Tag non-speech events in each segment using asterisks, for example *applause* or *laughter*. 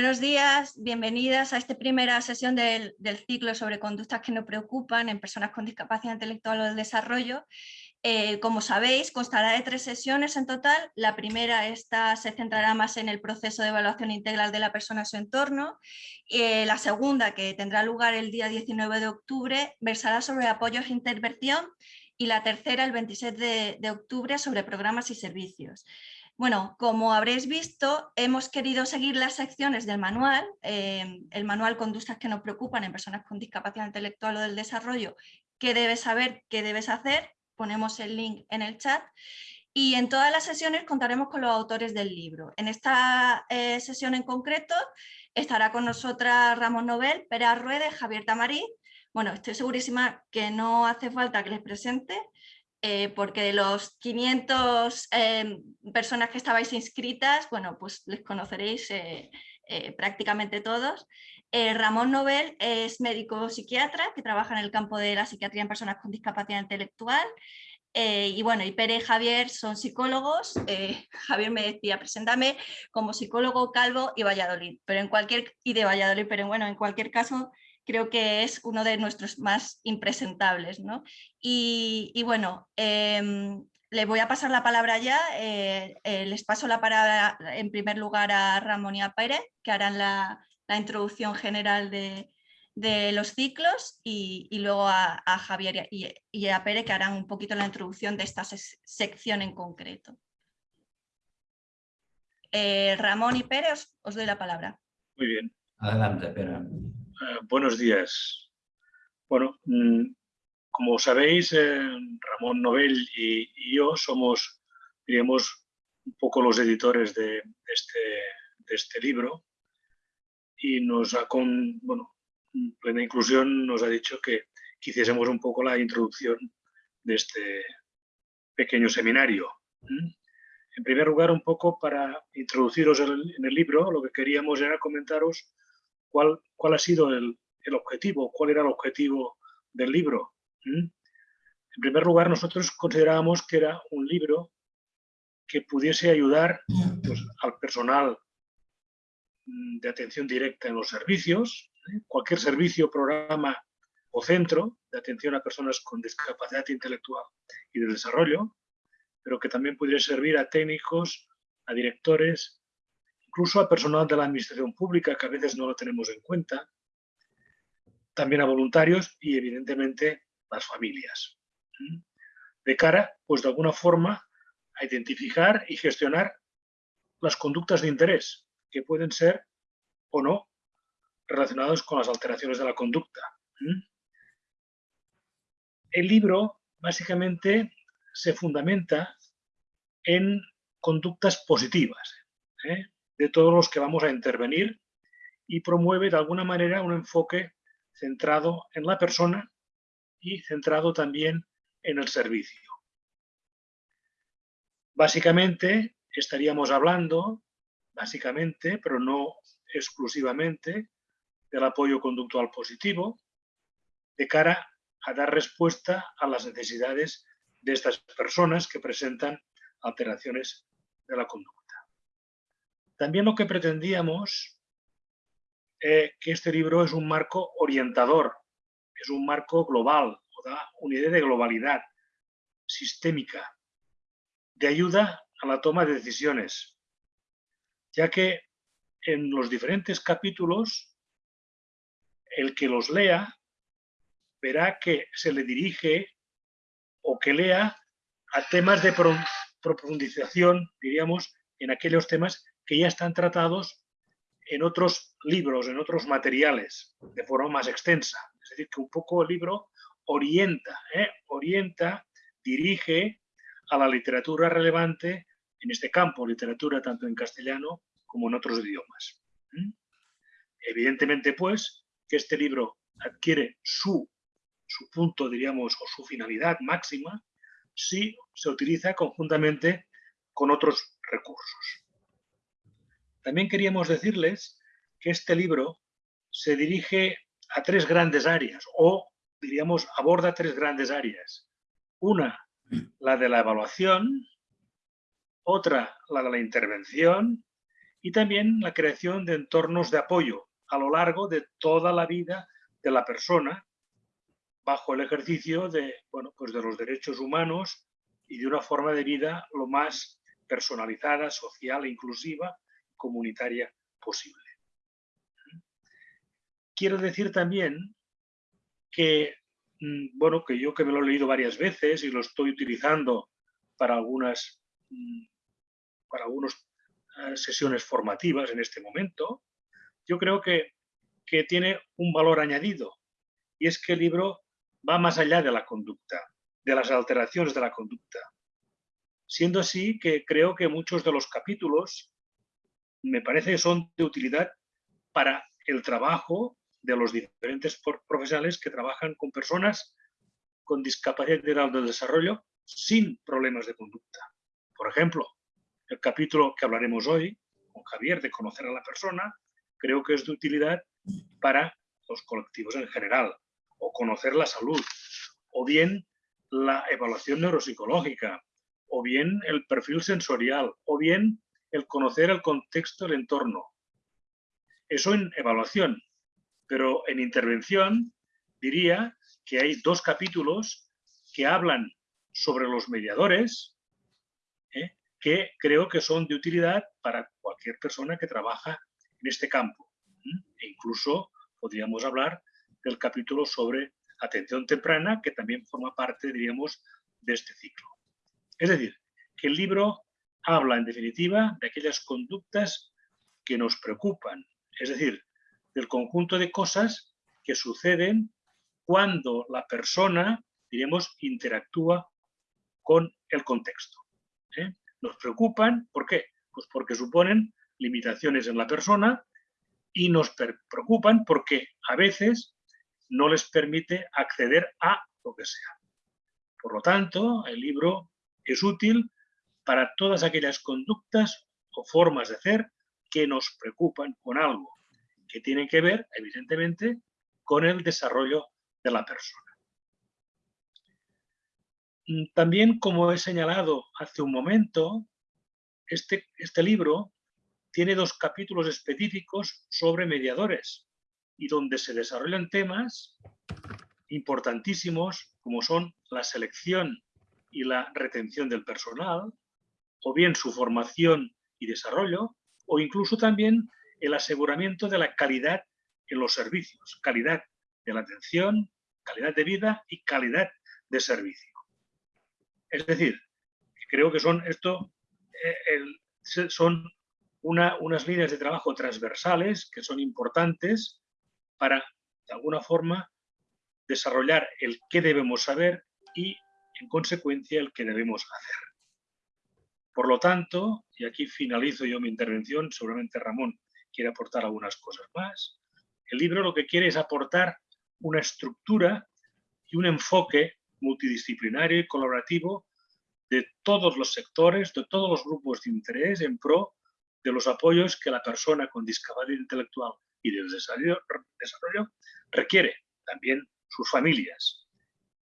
Buenos días, bienvenidas a esta primera sesión del, ciclo sobre conductas que nos preocupan en personas con discapacidad intelectual o del desarrollo. Eh, como sabéis, constará de tres sesiones en total. La primera esta se centrará más en el proceso de evaluación integral de la persona a su entorno. Eh, la segunda, que tendrá lugar el día 19 de octubre, versará sobre apoyos e intervención y la tercera, el 26 de octubre, sobre programas y servicios. Bueno, como habréis visto, hemos querido seguir las secciones del manual, eh, el manual Conductas que nos preocupan en personas con discapacidad intelectual o del desarrollo, qué debes saber, qué debes hacer, ponemos el link en el chat, y en todas las sesiones contaremos con los autores del libro. En esta eh, sesión en concreto estará con nosotras Ramón Nobel, Pera Ruede, Javier Tamarí. Bueno, estoy segurísima que no hace falta que les presente, eh, porque de los 500 em, personas que estabais inscritas, bueno, pues les conoceréis eh, eh, prácticamente todos. Ramón Nobel es médico psiquiatra que trabaja en el campo de la psiquiatría en personas con discapacidad intelectual. y bueno, y Pere y Javier son psicólogos. *laughs* Javier me decía, preséntame como psicólogo calvo y Valladolid, pero en cualquier, y de Valladolid, pero bueno, en cualquier caso creo que es uno de nuestros más impresentables. ¿no? Y, bueno, em, le voy a pasar la palabra ya, eh, eh, les paso la palabra en primer lugar a Ramón y a Pérez, que harán la, introducción general de, los ciclos y, luego a, Javier y, a Pérez que harán un poquito la introducción de esta sección en concreto. Eh, Ramón y Pérez, os, doy la palabra. Muy bien. Adelante, Pérez. Eh, buenos días. Bueno, mm, como sabéis, eh, Ramón Nobel y, yo somos, diríamos, un poco los editores de, este, de este, libro y nos ha con, bueno, Plena Inclusión nos ha dicho que, quisiésemos un poco la introducción de este pequeño seminario. En primer lugar, un poco para introduciros en el libro, lo que queríamos era comentaros cuál, ha sido el, objetivo, cuál era el objetivo del libro. En primer lugar, nosotros considerábamos que era un libro que pudiese ayudar pues, al personal mm, de atención directa en los servicios, ¿eh? cualquier servicio, programa o centro de atención a personas con discapacidad intelectual y de desarrollo, pero que también pudiera servir a técnicos, a directores, incluso a personal de la administración pública, que a veces no lo tenemos en cuenta, también a voluntarios y evidentemente las familias. De cara, pues de alguna forma, a identificar y gestionar las conductas de interés, que pueden ser o no relacionados con las alteraciones de la conducta. El libro básicamente se fundamenta en conductas positivas. ¿eh? De todos los que vamos a intervenir y promueve de alguna manera un enfoque centrado en la persona y centrado también en el servicio. Básicamente estaríamos hablando, básicamente, pero no exclusivamente, del apoyo conductual positivo de cara a dar respuesta a las necesidades de estas personas que presentan alteraciones de la conducta. También lo que pretendíamos eh, que este libro es un marco orientador, es un marco global, da una idea de globalidad sistémica, de ayuda a la toma de decisiones, ya que en los diferentes capítulos el que los lea verá que se le dirige o que lea a temas de profundización, diríamos, en aquellos temas que ya están tratados en otros libros, en otros materiales, de forma más extensa. Es decir, que un poco el libro orienta, ¿eh? orienta, dirige a la literatura relevante en este campo, literatura tanto en castellano como en otros idiomas. Evidentemente, pues, que este libro adquiere su punto, diríamos, o su finalidad máxima si se utiliza conjuntamente con otros recursos. También queríamos decirles que este libro se dirige a tres grandes áreas, o diríamos aborda tres grandes áreas. Una, la de la evaluación, otra, la de la intervención, y también la creación de entornos de apoyo a lo largo de toda la vida de la persona bajo el ejercicio de, bueno, pues de los derechos humanos y de una forma de vida lo más personalizada, social e inclusiva, comunitaria posible. Quiero decir también que, mm, bueno, que yo que me lo he leído varias veces y lo estoy utilizando para algunas, mm, para algunas eh, sesiones formativas en este momento, yo creo que, que tiene un valor añadido y es que el libro va más allá de la conducta, de las alteraciones de la conducta. Siendo así que creo que muchos de los capítulos me parece que son de utilidad para el trabajo de los diferentes profesionales que trabajan con personas con discapacidad del desarrollo sin problemas de conducta. Por ejemplo, el capítulo que hablaremos hoy con Javier de conocer a la persona, creo que es de utilidad para los colectivos en general, o conocer la salud, o bien la evaluación neuropsicológica, o bien el perfil sensorial, o bien el conocer el contexto del entorno. Eso en evaluación, pero en intervención diría que hay dos capítulos que hablan sobre los mediadores, ¿eh? que creo que son de utilidad para cualquier persona que trabaja en este campo. E incluso podríamos hablar del capítulo sobre atención temprana, que también forma parte, diríamos, de este ciclo. Es decir, que el libro habla, en definitiva, de aquellas conductas que nos preocupan, es decir, del conjunto de cosas que suceden cuando la persona, diremos, interactúa con el contexto. ¿eh? Nos preocupan, ¿por qué? Pues porque suponen limitaciones en la persona y nos preocupan porque a veces no les permite acceder a lo que sea. Por lo tanto, el libro es útil para todas aquellas conductas o formas de hacer que nos preocupan con algo, que tienen que ver, evidentemente, con el desarrollo de la persona. Mm, también, como he señalado hace un momento, este, este libro tiene dos capítulos específicos sobre mediadores y donde se desarrollan temas importantísimos como son la selección y la retención del personal, o bien su formación y desarrollo, o incluso también el aseguramiento de la calidad en los servicios, calidad de la atención, calidad de vida y calidad de servicio. Es decir, creo que son esto eh, son unas líneas de trabajo transversales que son importantes para, de alguna forma, desarrollar el qué debemos saber y, en consecuencia, el qué debemos hacer. Por lo tanto, y aquí finalizo yo mi intervención, seguramente Ramón quiere aportar algunas cosas más, el libro lo que quiere es aportar una estructura y un enfoque multidisciplinario y colaborativo de todos los sectores, de todos los grupos de interés en pro de los apoyos que la persona con discapacidad intelectual y de desarrollo, requiere, también sus familias,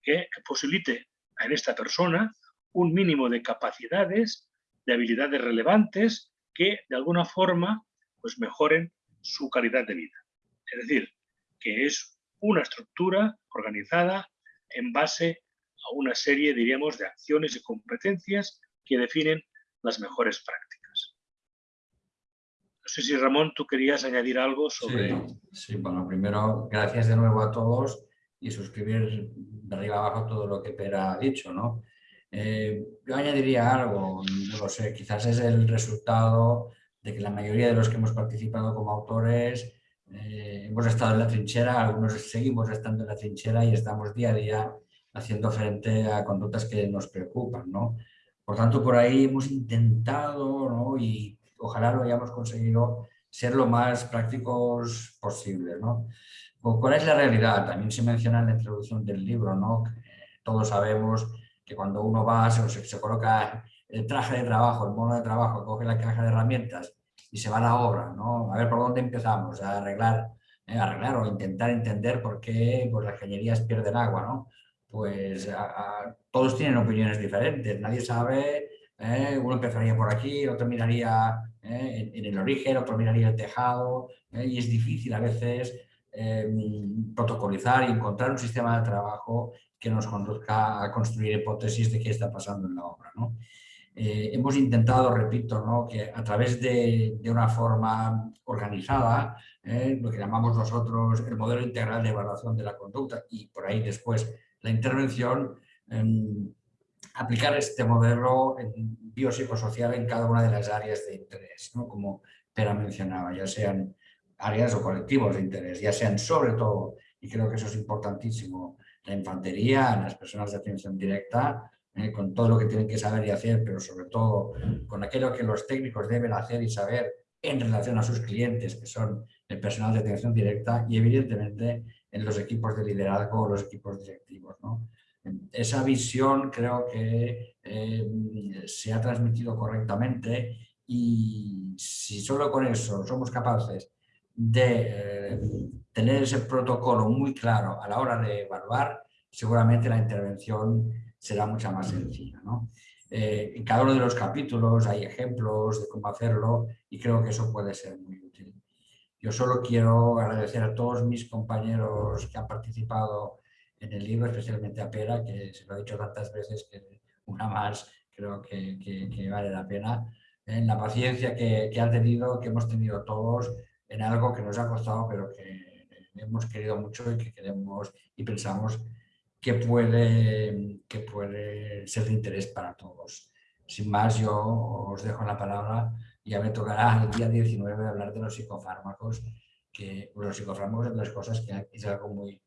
que, posibilite en esta persona un mínimo de capacidades, de habilidades relevantes que de alguna forma pues mejoren su calidad de vida. Es decir, que es una estructura organizada en base a una serie, diríamos, de acciones y competencias que definen las mejores prácticas. No sé si Ramón, tú querías añadir algo sobre... Sí, bueno, primero, gracias de nuevo a todos y suscribir de arriba abajo todo lo que Pera ha dicho, ¿no? Eh, yo añadiría algo, no lo sé, quizás es el resultado de que la mayoría de los que hemos participado como autores eh, hemos estado en la trinchera, algunos seguimos estando en la trinchera y estamos día a día haciendo frente a conductas que nos preocupan. ¿no? Por tanto, por ahí hemos intentado ¿no? y ojalá lo hayamos conseguido ser lo más prácticos posible. ¿no? ¿Cuál es la realidad? También se menciona en la introducción del libro, ¿no? todos sabemos que cuando uno va, se, se coloca el traje de trabajo, el mono de trabajo, coge la caja de herramientas y se va a la obra, ¿no? A ver por dónde empezamos, a arreglar, eh, arreglar o intentar entender por qué pues, las cañerías pierden agua, ¿no? Pues todos tienen opiniones diferentes, nadie sabe, eh, uno empezaría por aquí, otro miraría en, el origen, otro miraría el tejado, y es difícil a veces em, protocolizar y encontrar un sistema de trabajo que nos conduzca a construir hipótesis de qué está pasando en la obra. ¿no? Eh, hemos intentado, repito, ¿no? que a través de, una forma organizada, ¿eh? lo que llamamos nosotros el modelo integral de evaluación de la conducta y por ahí después la intervención, em, aplicar este modelo biopsicosocial en cada una de las áreas de interés, ¿no? como Pera mencionaba, ya sean áreas o colectivos de interés, ya sean sobre todo, y creo que eso es importantísimo, la infantería, las personas de atención directa, ¿eh? con todo lo que tienen que saber y hacer, pero sobre todo con aquello que los técnicos deben hacer y saber en relación a sus clientes, que son el personal de atención directa y evidentemente en los equipos de liderazgo o los equipos directivos. Esa visión creo que eh, se ha transmitido correctamente y si solo con eso somos capaces de eh, tener ese protocolo muy claro a la hora de evaluar, seguramente la intervención será mucha más sencilla. Eh, en cada uno de los capítulos hay ejemplos de cómo hacerlo y creo que eso puede ser muy útil. Yo solo quiero agradecer a todos mis compañeros que han participado en el libro, especialmente a Pera, que se lo he dicho tantas veces que una más creo que, que, vale la pena, en la paciencia que, que han tenido, que hemos tenido todos en algo que nos ha costado, pero que hemos querido mucho y que queremos y pensamos que puede, que puede ser de interés para todos. Sin más, yo os dejo la palabra. Ya me tocará el día 19 hablar de los psicofármacos, que los psicofármacos son las cosas que es algo muy,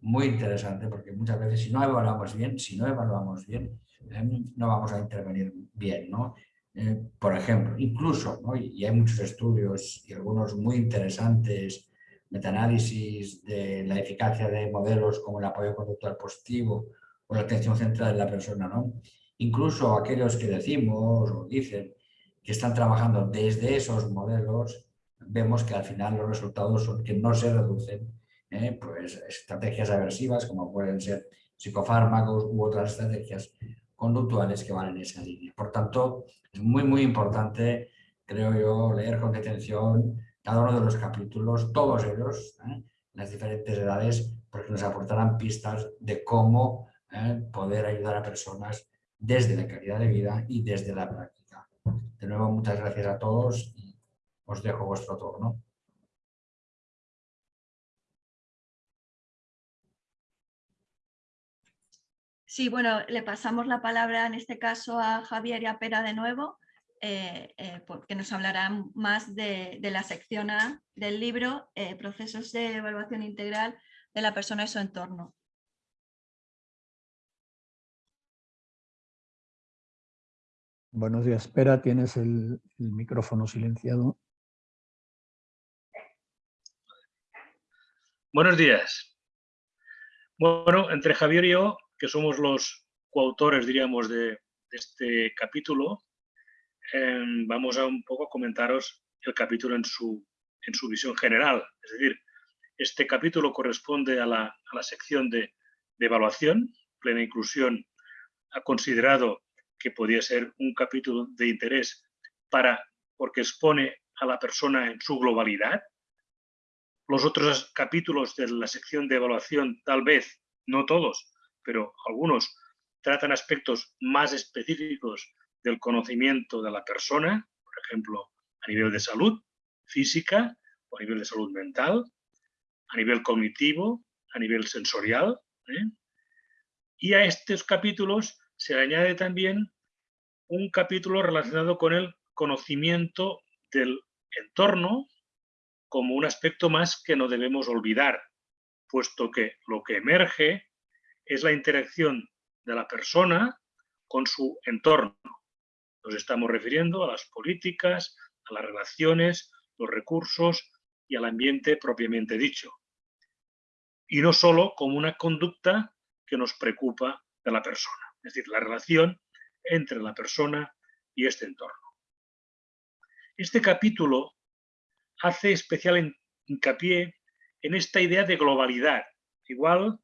muy interesante, porque muchas veces si no evaluamos bien, si no evaluamos bien, em, no vamos a intervenir bien, ¿no? Eh, por ejemplo, incluso, y hay muchos estudios y algunos muy interesantes metaanálisis de la eficacia de modelos como el apoyo conductual positivo o la atención centrada en la persona. ¿no? Incluso aquellos que decimos o dicen que están trabajando desde esos modelos, vemos que al final los resultados son que no se reducen ¿eh? pues estrategias aversivas como pueden ser psicofármacos u otras estrategias conductuales que van en esa línea. Por tanto, es muy, muy importante, creo yo, leer con detención cada uno de los capítulos, todos ellos, ¿eh? las diferentes edades, porque nos aportarán pistas de cómo ¿eh? poder ayudar a personas desde la calidad de vida y desde la práctica. De nuevo, muchas gracias a todos y os dejo vuestro turno. Sí, bueno, le pasamos la palabra en este caso a Javier y a Pera de nuevo. Eh, eh, porque nos hablarán más de, la sección A del libro, eh, Procesos de Evaluación Integral de la persona y su entorno. Buenos días, espera, tienes el, micrófono silenciado. Buenos días. Bueno, entre Javier y yo, que somos los coautores, diríamos, de este capítulo, Em, vamos a un poco comentaros el capítulo en su, en su visión general. Es decir, este capítulo corresponde a la, sección de, evaluación. Plena Inclusión ha considerado que podía ser un capítulo de interés para, porque expone a la persona en su globalidad. Los otros capítulos de la sección de evaluación, tal vez, no todos, pero algunos, tratan aspectos más específicos del conocimiento de la persona, por ejemplo, a nivel de salud física o a nivel de salud mental, a nivel cognitivo, a nivel sensorial. ¿eh? Y a estos capítulos se añade también un capítulo relacionado con el conocimiento del entorno como un aspecto más que no debemos olvidar, puesto que lo que emerge es la interacción de la persona con su entorno. Nos estamos refiriendo a las políticas, a las relaciones, los recursos y al ambiente propiamente dicho. Y no solo como una conducta que nos preocupa de la persona, es decir, la relación entre la persona y este entorno. Este capítulo hace especial hincapié en esta idea de globalidad. Igual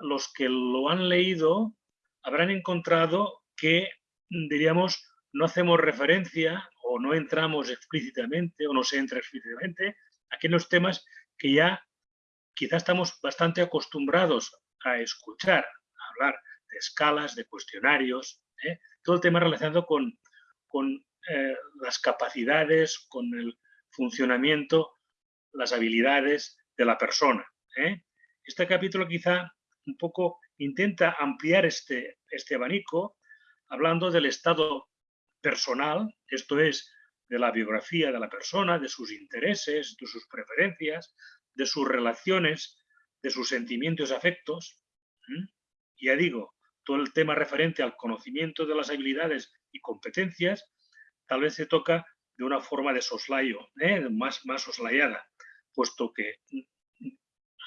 los que lo han leído habrán encontrado que, diríamos, no hacemos referencia o no entramos explícitamente o no se entra explícitamente aquellos temas que ya quizás estamos bastante acostumbrados a escuchar, a hablar de escalas, de cuestionarios, ¿eh? todo el tema relacionado con, con eh, las capacidades, con el funcionamiento, las habilidades de la persona. ¿eh? Este capítulo quizá un poco intenta ampliar este, este abanico hablando del estado personal, esto es, de la biografía de la persona, de sus intereses, de sus preferencias, de sus relaciones, de sus sentimientos y afectos. Ya digo, todo el tema referente al conocimiento de las habilidades y competencias, tal vez se toca de una forma de soslayo, ¿eh? más, más soslayada, puesto que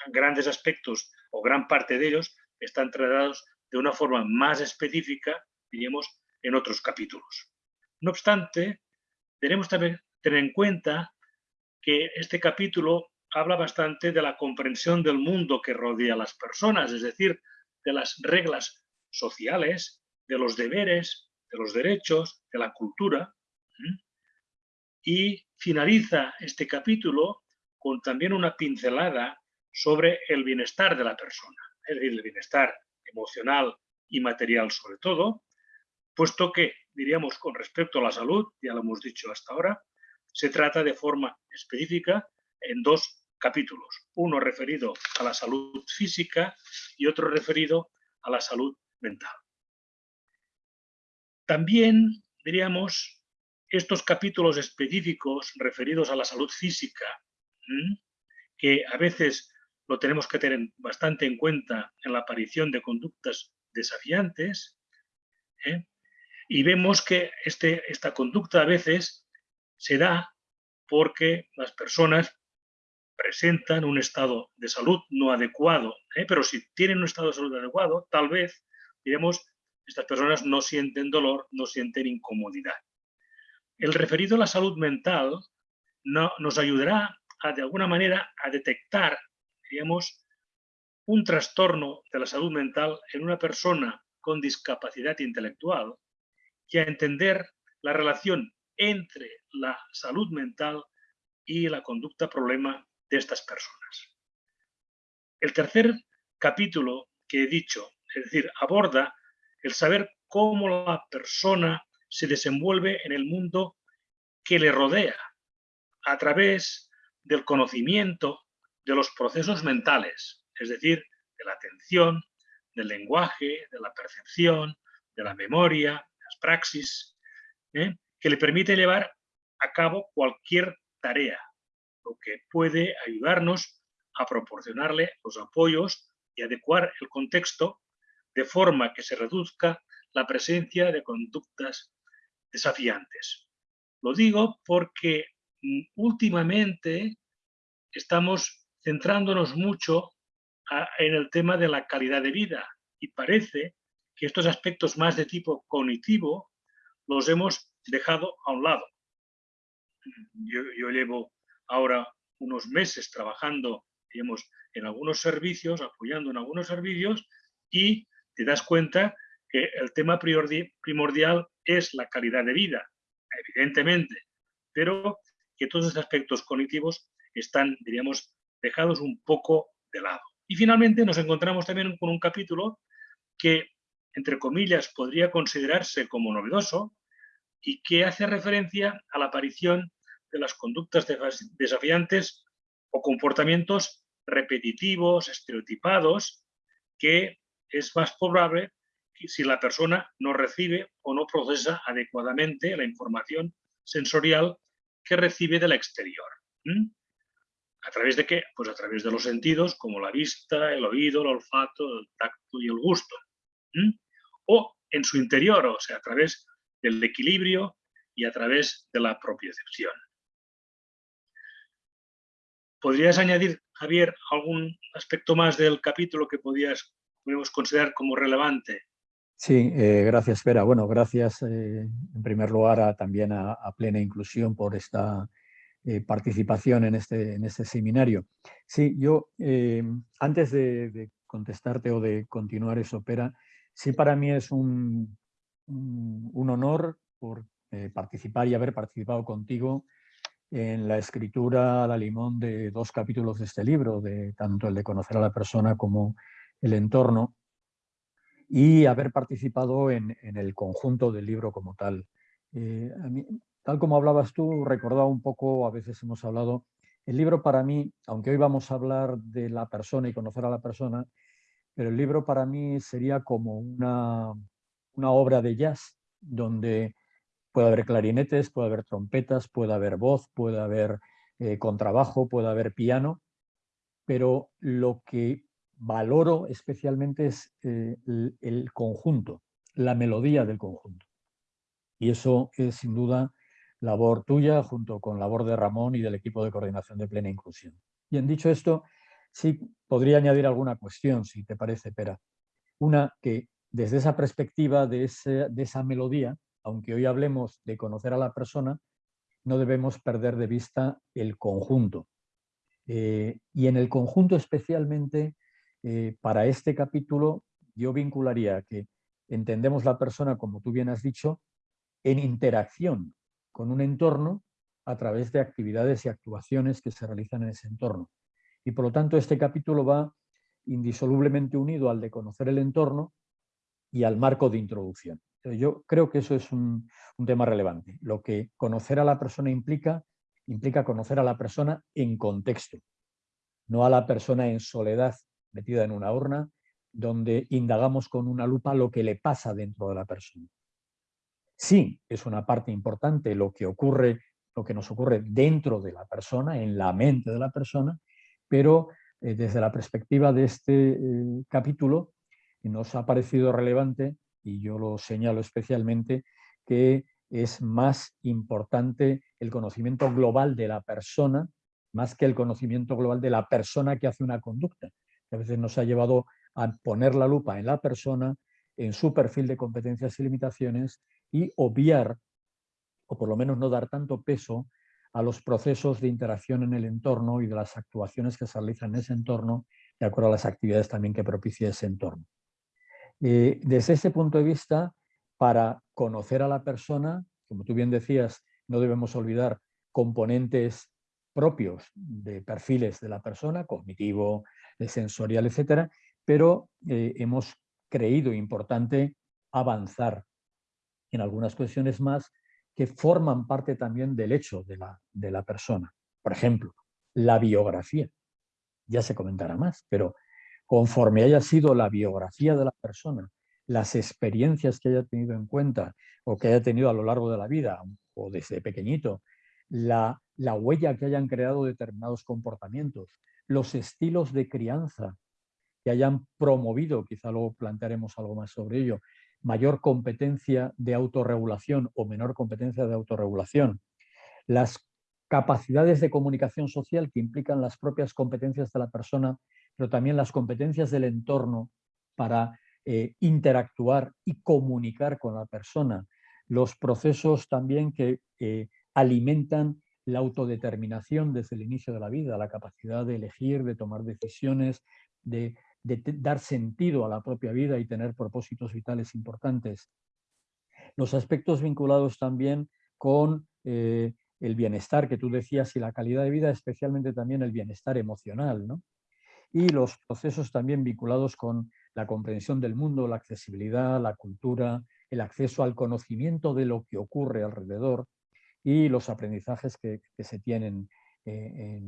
grandes aspectos o gran parte de ellos están tratados de una forma más específica, diríamos, en otros capítulos. No obstante, tenemos también tener en cuenta que este capítulo habla bastante de la comprensión del mundo que rodea a las personas, es decir, de las reglas sociales, de los deberes, de los derechos, de la cultura. Y finaliza este capítulo con también una pincelada sobre el bienestar de la persona, es decir, el bienestar emocional y material sobre todo, puesto que, diríamos, con respecto a la salud, ya lo hemos dicho hasta ahora, se trata de forma específica en dos capítulos, uno referido a la salud física y otro referido a la salud mental. También, diríamos, estos capítulos específicos referidos a la salud física, que a veces lo tenemos que tener bastante en cuenta en la aparición de conductas desafiantes, ¿eh? y vemos que este, esta conducta a veces se da porque las personas presentan un estado de salud no adecuado, ¿eh? pero si tienen un estado de salud adecuado, tal vez, diremos, estas personas no sienten dolor, no sienten incomodidad. El referido a la salud mental no, nos ayudará de alguna manera a detectar, diríamos, un trastorno de la salud mental en una persona con discapacidad intelectual y a entender la relación entre la salud mental y la conducta problema de estas personas. El tercer capítulo que he dicho, es decir, aborda el saber cómo la persona se desenvuelve en el mundo que le rodea a través del conocimiento de los procesos mentales, es decir, de la atención, del lenguaje, de la percepción, de la memoria, las praxis, ¿eh? que le permite llevar a cabo cualquier tarea, lo que puede ayudarnos a proporcionarle los apoyos y adecuar el contexto de forma que se reduzca la presencia de conductas desafiantes. Lo digo porque mm, últimamente estamos centrándonos mucho en el tema de la calidad de vida y parece que estos aspectos más de tipo cognitivo los hemos dejado a un lado. Yo, llevo ahora unos meses trabajando en algunos servicios, apoyando en algunos servicios y te das cuenta que el tema primordial es la calidad de vida, evidentemente, pero que todos estos aspectos cognitivos están, diríamos, dejados un poco de lado. Y finalmente nos encontramos también con un capítulo que, entre comillas, podría considerarse como novedoso y que hace referencia a la aparición de las conductas desafiantes o comportamientos repetitivos, estereotipados, que es más probable si la persona no recibe o no procesa adecuadamente la información sensorial que recibe del exterior. ¿A través de qué? Pues a través de los sentidos como la vista, el oído, el olfato, el tacto y el gusto. O en su interior, o sea, a través del equilibrio y a través de la propiocepción. ¿Podrías añadir, Javier, algún aspecto más del capítulo que podías, podemos considerar como relevante? Sí, eh, gracias, Vera. Bueno, gracias eh, en primer lugar también a, Plena Inclusión por esta eh, participación en este, en este seminario. Sí, yo antes de, contestarte o de continuar eso, Pera, sí para mí es un, un, honor por eh, participar y haber participado contigo en la escritura a la limón de dos capítulos de este libro, de tanto el de conocer a la persona como el entorno, y haber participado en, el conjunto del libro como tal. Eh, tal como hablabas tú, recordaba un poco, a veces hemos hablado, el libro para mí, aunque hoy vamos a hablar de la persona y conocer a la persona, pero el libro para mí sería como una, una obra de jazz, donde puede haber clarinetes, puede haber trompetas, puede haber voz, puede haber eh, contrabajo, puede haber piano, pero lo que valoro especialmente es eh, el, conjunto, la melodía del conjunto. Y eso es sin duda labor tuya junto con labor de Ramón y del equipo de coordinación de plena inclusión. Bien, dicho esto, sí podría añadir alguna cuestión, si te parece, Pera. Una que desde esa perspectiva de, esa melodía, aunque hoy hablemos de conocer a la persona, no debemos perder de vista el conjunto. Eh, y en el conjunto especialmente eh, para este capítulo yo vincularía que entendemos la persona, como tú bien has dicho, en interacción con un entorno a través de actividades y actuaciones que se realizan en ese entorno. Y por lo tanto este capítulo va indisolublemente unido al de conocer el entorno y al marco de introducción. Yo creo que eso es un, tema relevante. Lo que conocer a la persona implica, implica conocer a la persona en contexto, no a la persona en soledad metida en una urna, donde indagamos con una lupa lo que le pasa dentro de la persona. Sí, es una parte importante lo que ocurre, lo que nos ocurre dentro de la persona, en la mente de la persona, pero eh, desde la perspectiva de este eh, capítulo nos ha parecido relevante, y yo lo señalo especialmente, que es más importante el conocimiento global de la persona más que el conocimiento global de la persona que hace una conducta a veces nos ha llevado a poner la lupa en la persona, en su perfil de competencias y limitaciones y obviar, o por lo menos no dar tanto peso a los procesos de interacción en el entorno y de las actuaciones que se realizan en ese entorno, de acuerdo a las actividades también que propicia ese entorno. Eh, desde ese punto de vista, para conocer a la persona, como tú bien decías, no debemos olvidar componentes propios de perfiles de la persona, cognitivo, sensorial, etcétera, pero eh, hemos creído importante avanzar en algunas cuestiones más que forman parte también del hecho de la, de la persona. Por ejemplo, la biografía. Ya se comentará más, pero conforme haya sido la biografía de la persona, las experiencias que haya tenido en cuenta o que haya tenido a lo largo de la vida o desde pequeñito, la, la huella que hayan creado determinados comportamientos, los estilos de crianza que hayan promovido, quizá luego plantearemos algo más sobre ello, mayor competencia de autorregulación o menor competencia de autorregulación, las capacidades de comunicación social que implican las propias competencias de la persona, pero también las competencias del entorno para eh, interactuar y comunicar con la persona, los procesos también que eh, alimentan la autodeterminación desde el inicio de la vida, la capacidad de elegir, de tomar decisiones, de, dar sentido a la propia vida y tener propósitos vitales importantes. Los aspectos vinculados también con eh, el bienestar que tú decías y la calidad de vida, especialmente también el bienestar emocional. Y los procesos también vinculados con la comprensión del mundo, la accesibilidad, la cultura, el acceso al conocimiento de lo que ocurre alrededor, y los aprendizajes que, se tienen eh,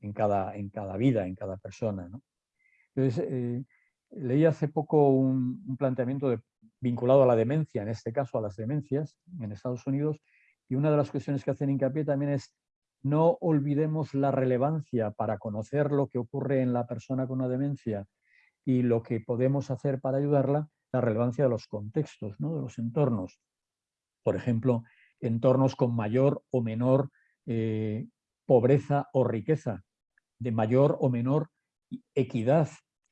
en, cada, en cada vida, en cada persona. Entonces, eh, leí hace poco un, planteamiento vinculado a la demencia, en este caso a las demencias en Estados Unidos, y una de las cuestiones que hacen hincapié también es no olvidemos la relevancia para conocer lo que ocurre en la persona con una demencia y lo que podemos hacer para ayudarla, la relevancia de los contextos, ¿no? de los entornos. Por ejemplo, entornos con mayor o menor eh, pobreza o riqueza, de mayor o menor equidad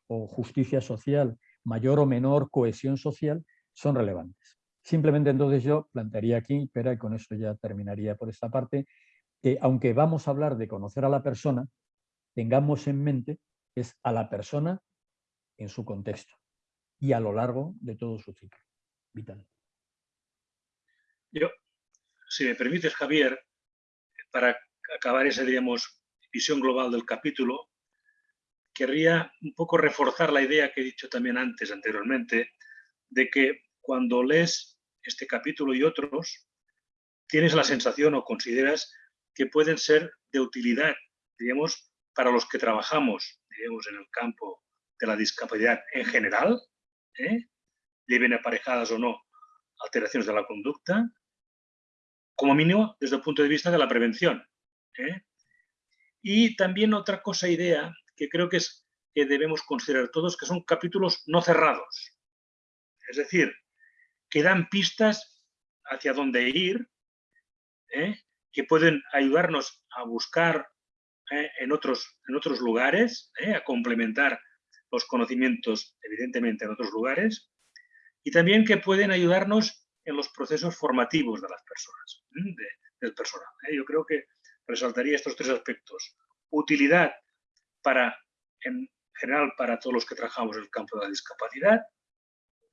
o justicia social, mayor o menor cohesión social, son relevantes. Simplemente entonces yo plantearía aquí, pero y con eso ya terminaría por esta parte, que aunque vamos a hablar de conocer a la persona, tengamos en mente es a la persona en su contexto y a lo largo de todo su ciclo vital. Yo, si me permites, Javier, para acabar esa, diríamos, visión global del capítulo, querría un poco reforzar la idea que he dicho también antes, anteriormente, de que cuando lees este capítulo y otros, tienes la sensación o consideras que pueden ser de utilidad, digamos, para los que trabajamos, digamos, en el campo de la discapacidad en general, ¿eh? lleven aparejadas o no alteraciones de la conducta, como mínimo desde el punto de vista de la prevención. ¿eh? Y también otra cosa, idea, que creo que es que debemos considerar todos, que son capítulos no cerrados. Es decir, que dan pistas hacia dónde ir, ¿eh? que pueden ayudarnos a buscar ¿eh? en, otros, en otros lugares, ¿eh? a complementar los conocimientos, evidentemente, en otros lugares, y también que pueden ayudarnos en los procesos formativos de las personas, del personal. Yo creo que resaltaría estos tres aspectos. Utilidad para, en general para todos los que trabajamos en el campo de la discapacidad,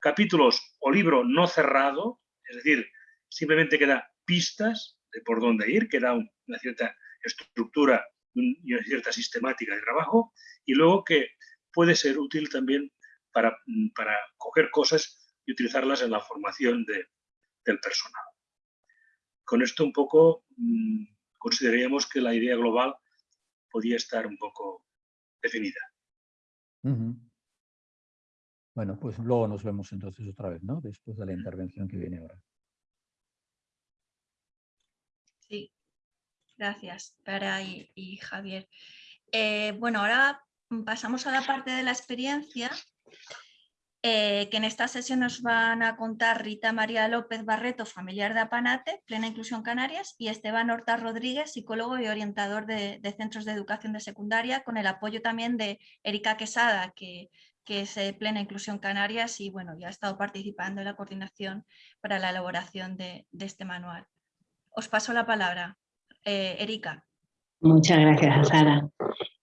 capítulos o libro no cerrado, es decir, simplemente queda pistas de por dónde ir, queda una cierta estructura y una cierta sistemática de trabajo, y luego que puede ser útil también para, para coger cosas y utilizarlas en la formación del personal. Con esto un poco mm, consideraríamos que la idea global podía estar un poco definida. Bueno, pues luego nos vemos entonces otra vez, ¿no? Después de la intervención que viene ahora. Sí, gracias, Para y, Javier. Eh, bueno, ahora pasamos a la parte de la experiencia eh, que en esta sesión nos van a contar Rita María López Barreto, familiar de Apanate, Plena Inclusión Canarias, y Esteban Horta Rodríguez, psicólogo y orientador de, centros de educación de secundaria, con el apoyo también de Erika Quesada, que que es eh, Plena Inclusión Canarias y bueno, ya ha estado participando en la coordinación para la elaboración de, este manual. Os paso la palabra. Eh, Erika. Muchas gracias, Sara.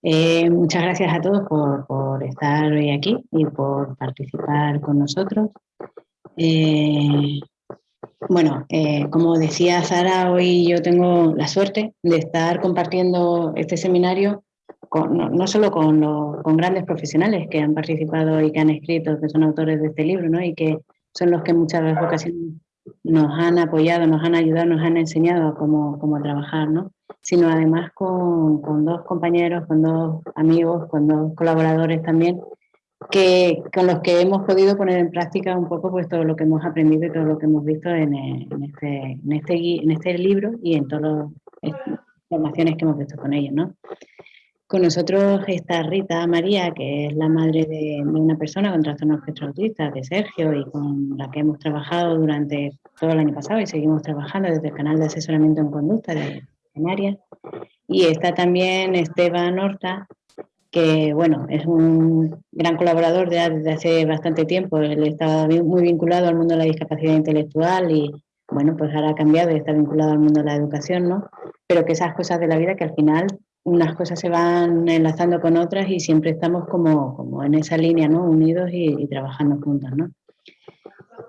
Eh, muchas gracias a todos por, estar hoy aquí y por participar con nosotros. bueno, como decía Sara, hoy yo tengo la suerte de estar compartiendo este seminario no, solo con, con, grandes profesionales que han participado y que han escrito, que son autores de este libro, ¿no? y que son los que muchas ocasiones nos han apoyado, nos han ayudado, nos han enseñado cómo, cómo trabajar, ¿no? Sino además con, con, dos compañeros, con dos amigos, con dos colaboradores también, que, con los que hemos podido poner en práctica un poco pues, todo lo que hemos aprendido y todo lo que hemos visto en, en, este, en, este, en este libro y en todas las formaciones que hemos visto con ellos. ¿no? Con nosotros está Rita María, que es la madre de, una persona con trastorno espectro autista, de Sergio, y con la que hemos trabajado durante todo el año pasado y seguimos trabajando desde el canal de asesoramiento en conducta de Y está también Esteban Horta, que bueno, es un gran colaborador desde hace bastante tiempo. Él estaba muy vinculado al mundo de la discapacidad intelectual y bueno, pues ahora ha cambiado y está vinculado al mundo de la educación, ¿no? Pero que esas cosas de la vida que al final unas cosas se van enlazando con otras y siempre estamos como, como en esa línea, ¿no? Unidos y, trabajando juntos, ¿no?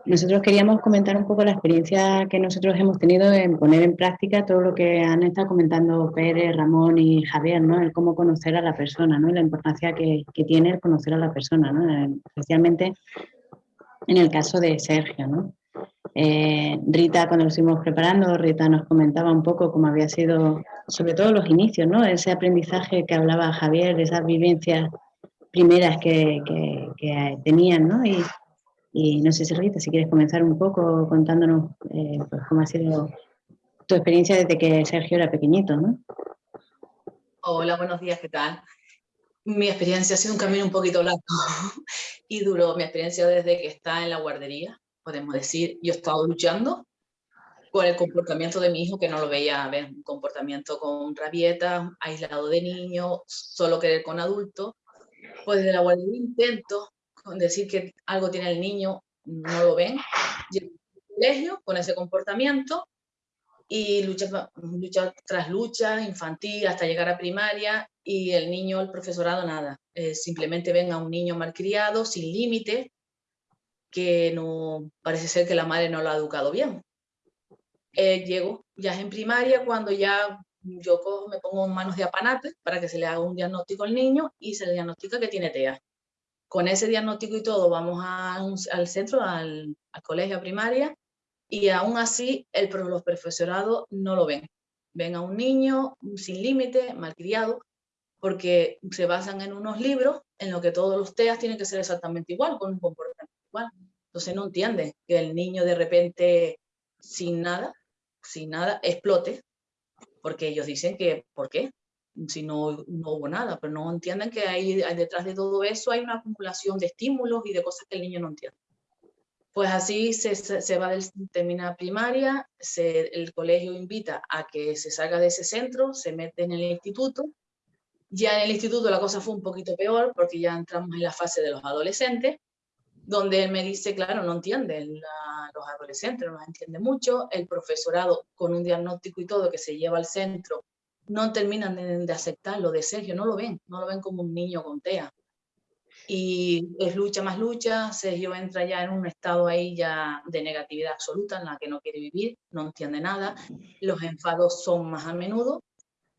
Nosotros queríamos comentar un poco la experiencia que nosotros hemos tenido en poner en práctica todo lo que han estado comentando Pérez, Ramón y Javier, ¿no? El cómo conocer a la persona, ¿no? Y la importancia que, tiene el conocer a la persona, ¿no? Especialmente en el caso de Sergio, ¿no? Eh, Rita, cuando lo estuvimos preparando, Rita nos comentaba un poco cómo había sido, sobre todo los inicios, ¿no? Ese aprendizaje que hablaba Javier, esas vivencias primeras que, tenían, ¿no? No sé si Rita, si quieres comenzar un poco contándonos eh, pues, cómo ha sido tu experiencia desde que Sergio era pequeñito, ¿no? Hola, buenos días, ¿qué tal? Mi experiencia ha sido un camino un poquito largo *laughs* y duro. Mi experiencia desde que está en la guardería, podemos decir, yo he estado luchando con el comportamiento de mi hijo, que no lo veía, ver un comportamiento con rabieta, aislado de niño, solo querer con adultos. Pues desde la guardería intento decir que algo tiene el niño, no lo ven. Llego al colegio con ese comportamiento y lucha, tras lucha, infantil, hasta llegar a primaria, y el niño, el profesorado, nada. Eh, simplemente ven a un niño malcriado, sin límite, que no parece ser que la madre no lo ha educado bien. llego, ya es en primaria, cuando ya yo me pongo en manos de apanate para que se le haga un diagnóstico al niño y se le diagnostica que tiene TEA. Con ese diagnóstico y todo vamos al centro, al, colegio primaria, y aún así el, los profesorados no lo ven. Ven a un niño sin límite, malcriado, porque se basan en unos libros en los que todos los TEAs tienen que ser exactamente igual, con un comportamiento igual. Entonces no entienden que el niño de repente, sin nada, sin nada, explote, porque ellos dicen que, ¿por qué? Si no, no hubo nada, pero no entienden que hay, detrás de todo eso hay una acumulación de estímulos y de cosas que el niño no entiende. Pues así se, se va del, termina primaria, se, el colegio invita a que se salga de ese centro, se mete en el instituto. Ya en el instituto la cosa fue un poquito peor porque ya entramos en la fase de los adolescentes, donde él me dice, claro, no entiende, los adolescentes no los entiende mucho, el profesorado con un diagnóstico y todo que se lleva al centro, no terminan de, de aceptarlo de Sergio, no lo ven, no lo ven como un niño con TEA y es lucha más lucha, Sergio entra ya en un estado ahí ya de negatividad absoluta en la que no quiere vivir, no entiende nada, los enfados son más a menudo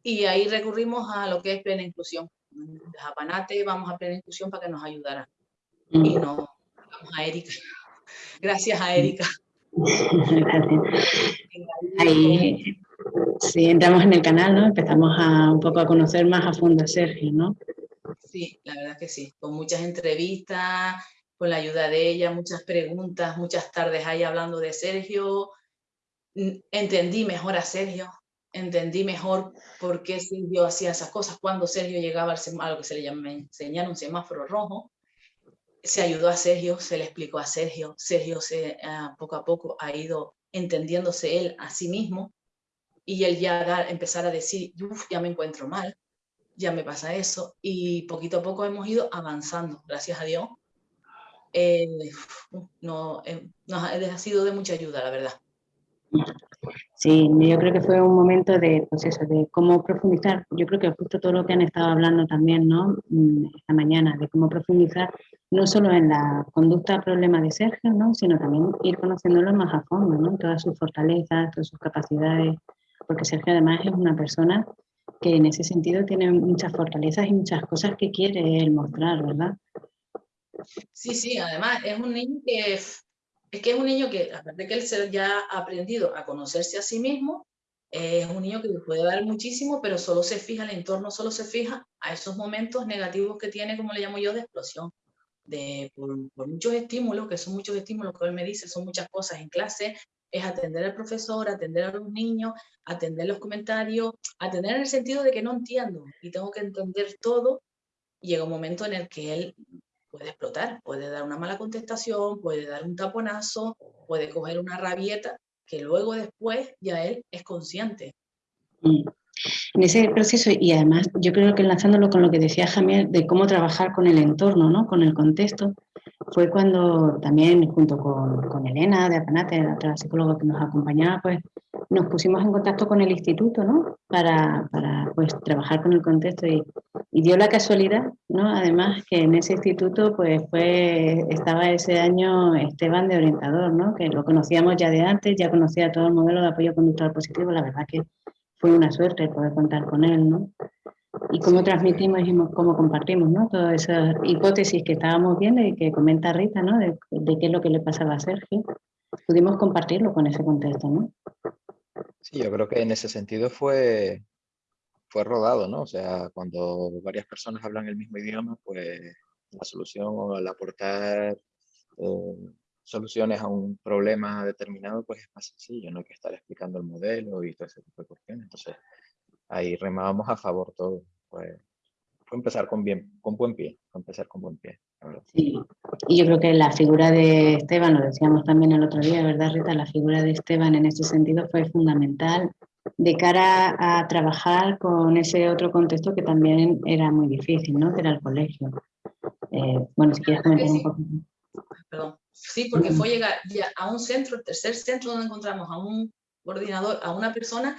y ahí recurrimos a lo que es plena inclusión. De Japanate vamos a plena inclusión para que nos ayudara. Y mm. nos vamos a Erika. *laughs* Gracias a Erika. *laughs* Ahí, sí, entramos en el canal, ¿no? Empezamos a un poco a conocer más a fondo a Sergio, ¿no? Sí, la verdad que sí, con muchas entrevistas, con la ayuda de ella, muchas preguntas, muchas tardes ahí hablando de Sergio. Entendí mejor a Sergio, entendí mejor por qué Sergio hacía esas cosas. Cuando Sergio llegaba a lo que se le llama, enseñar un semáforo rojo, se ayudó a Sergio, se le explicó a Sergio. Sergio se, ah, poco a poco ha ido entendiéndose él a sí mismo y él ya empezar a decir, ya me encuentro mal, ya me pasa eso y poquito a poco hemos ido avanzando, gracias a Dios. Eh, no, eh, nos ha sido de mucha ayuda, la verdad. Sí, yo creo que fue un momento de, pues eso, de cómo profundizar. Yo creo que justo todo lo que han estado hablando también, ¿no? Mm, esta mañana, de cómo profundizar no solo en la conducta problema de Sergio, ¿no? Sino también ir conociéndolo más a fondo, ¿no? Todas sus fortalezas, todas sus capacidades, porque Sergio además es una persona que en ese sentido tiene muchas fortalezas y muchas cosas que quiere él mostrar, ¿verdad? Sí, sí, además es un niño que es que es un niño que, aparte de que él ya ha aprendido a conocerse a sí mismo, es un niño que le puede dar muchísimo, pero solo se fija, el entorno solo se fija a esos momentos negativos que tiene, como le llamo yo, de explosión. De, por, por muchos estímulos, que son muchos estímulos que él me dice, son muchas cosas en clase, es atender al profesor, atender a los niños, atender los comentarios, atender en el sentido de que no entiendo y tengo que entender todo. Y llega un momento en el que él puede explotar, puede dar una mala contestación, puede dar un taponazo, puede coger una rabieta, que luego después ya él es consciente. En ese proceso, y además yo creo que enlazándolo con lo que decía Jamiel, de cómo trabajar con el entorno, ¿no? con el contexto, fue cuando también junto con, con Elena de Apanate, la otra psicóloga que nos acompañaba, pues nos pusimos en contacto con el instituto, ¿no? Para, para pues trabajar con el contexto y, y, dio la casualidad, ¿no? Además que en ese instituto pues fue, estaba ese año Esteban de orientador, ¿no? Que lo conocíamos ya de antes, ya conocía todo el modelo de apoyo conductual positivo, la verdad que fue una suerte poder contar con él, ¿no? Y cómo transmitimos y cómo compartimos, ¿no? Todas esas hipótesis que estábamos viendo y que comenta Rita, ¿no? De, qué es lo que le pasaba a Sergio, pudimos compartirlo con ese contexto, ¿no? Sí, yo creo que en ese sentido fue, fue rodado, ¿no? O sea, cuando varias personas hablan el mismo idioma, pues la solución o al aportar eh, soluciones a un problema determinado, pues es más sencillo, no hay que estar explicando el modelo y todo ese tipo de cuestiones. Entonces, ahí remábamos a favor todo. Fue, fue empezar con, bien, con buen pie, fue empezar con buen pie. Sí, y yo creo que la figura de Esteban, lo decíamos también el otro día, ¿verdad Rita? La figura de Esteban en ese sentido fue fundamental de cara a trabajar con ese otro contexto que también era muy difícil, ¿no? Que era el colegio. Eh, bueno, si quieres comentar un poco. Perdón. Sí, porque fue llegar ya a un centro, el tercer centro donde encontramos a un coordinador, a una persona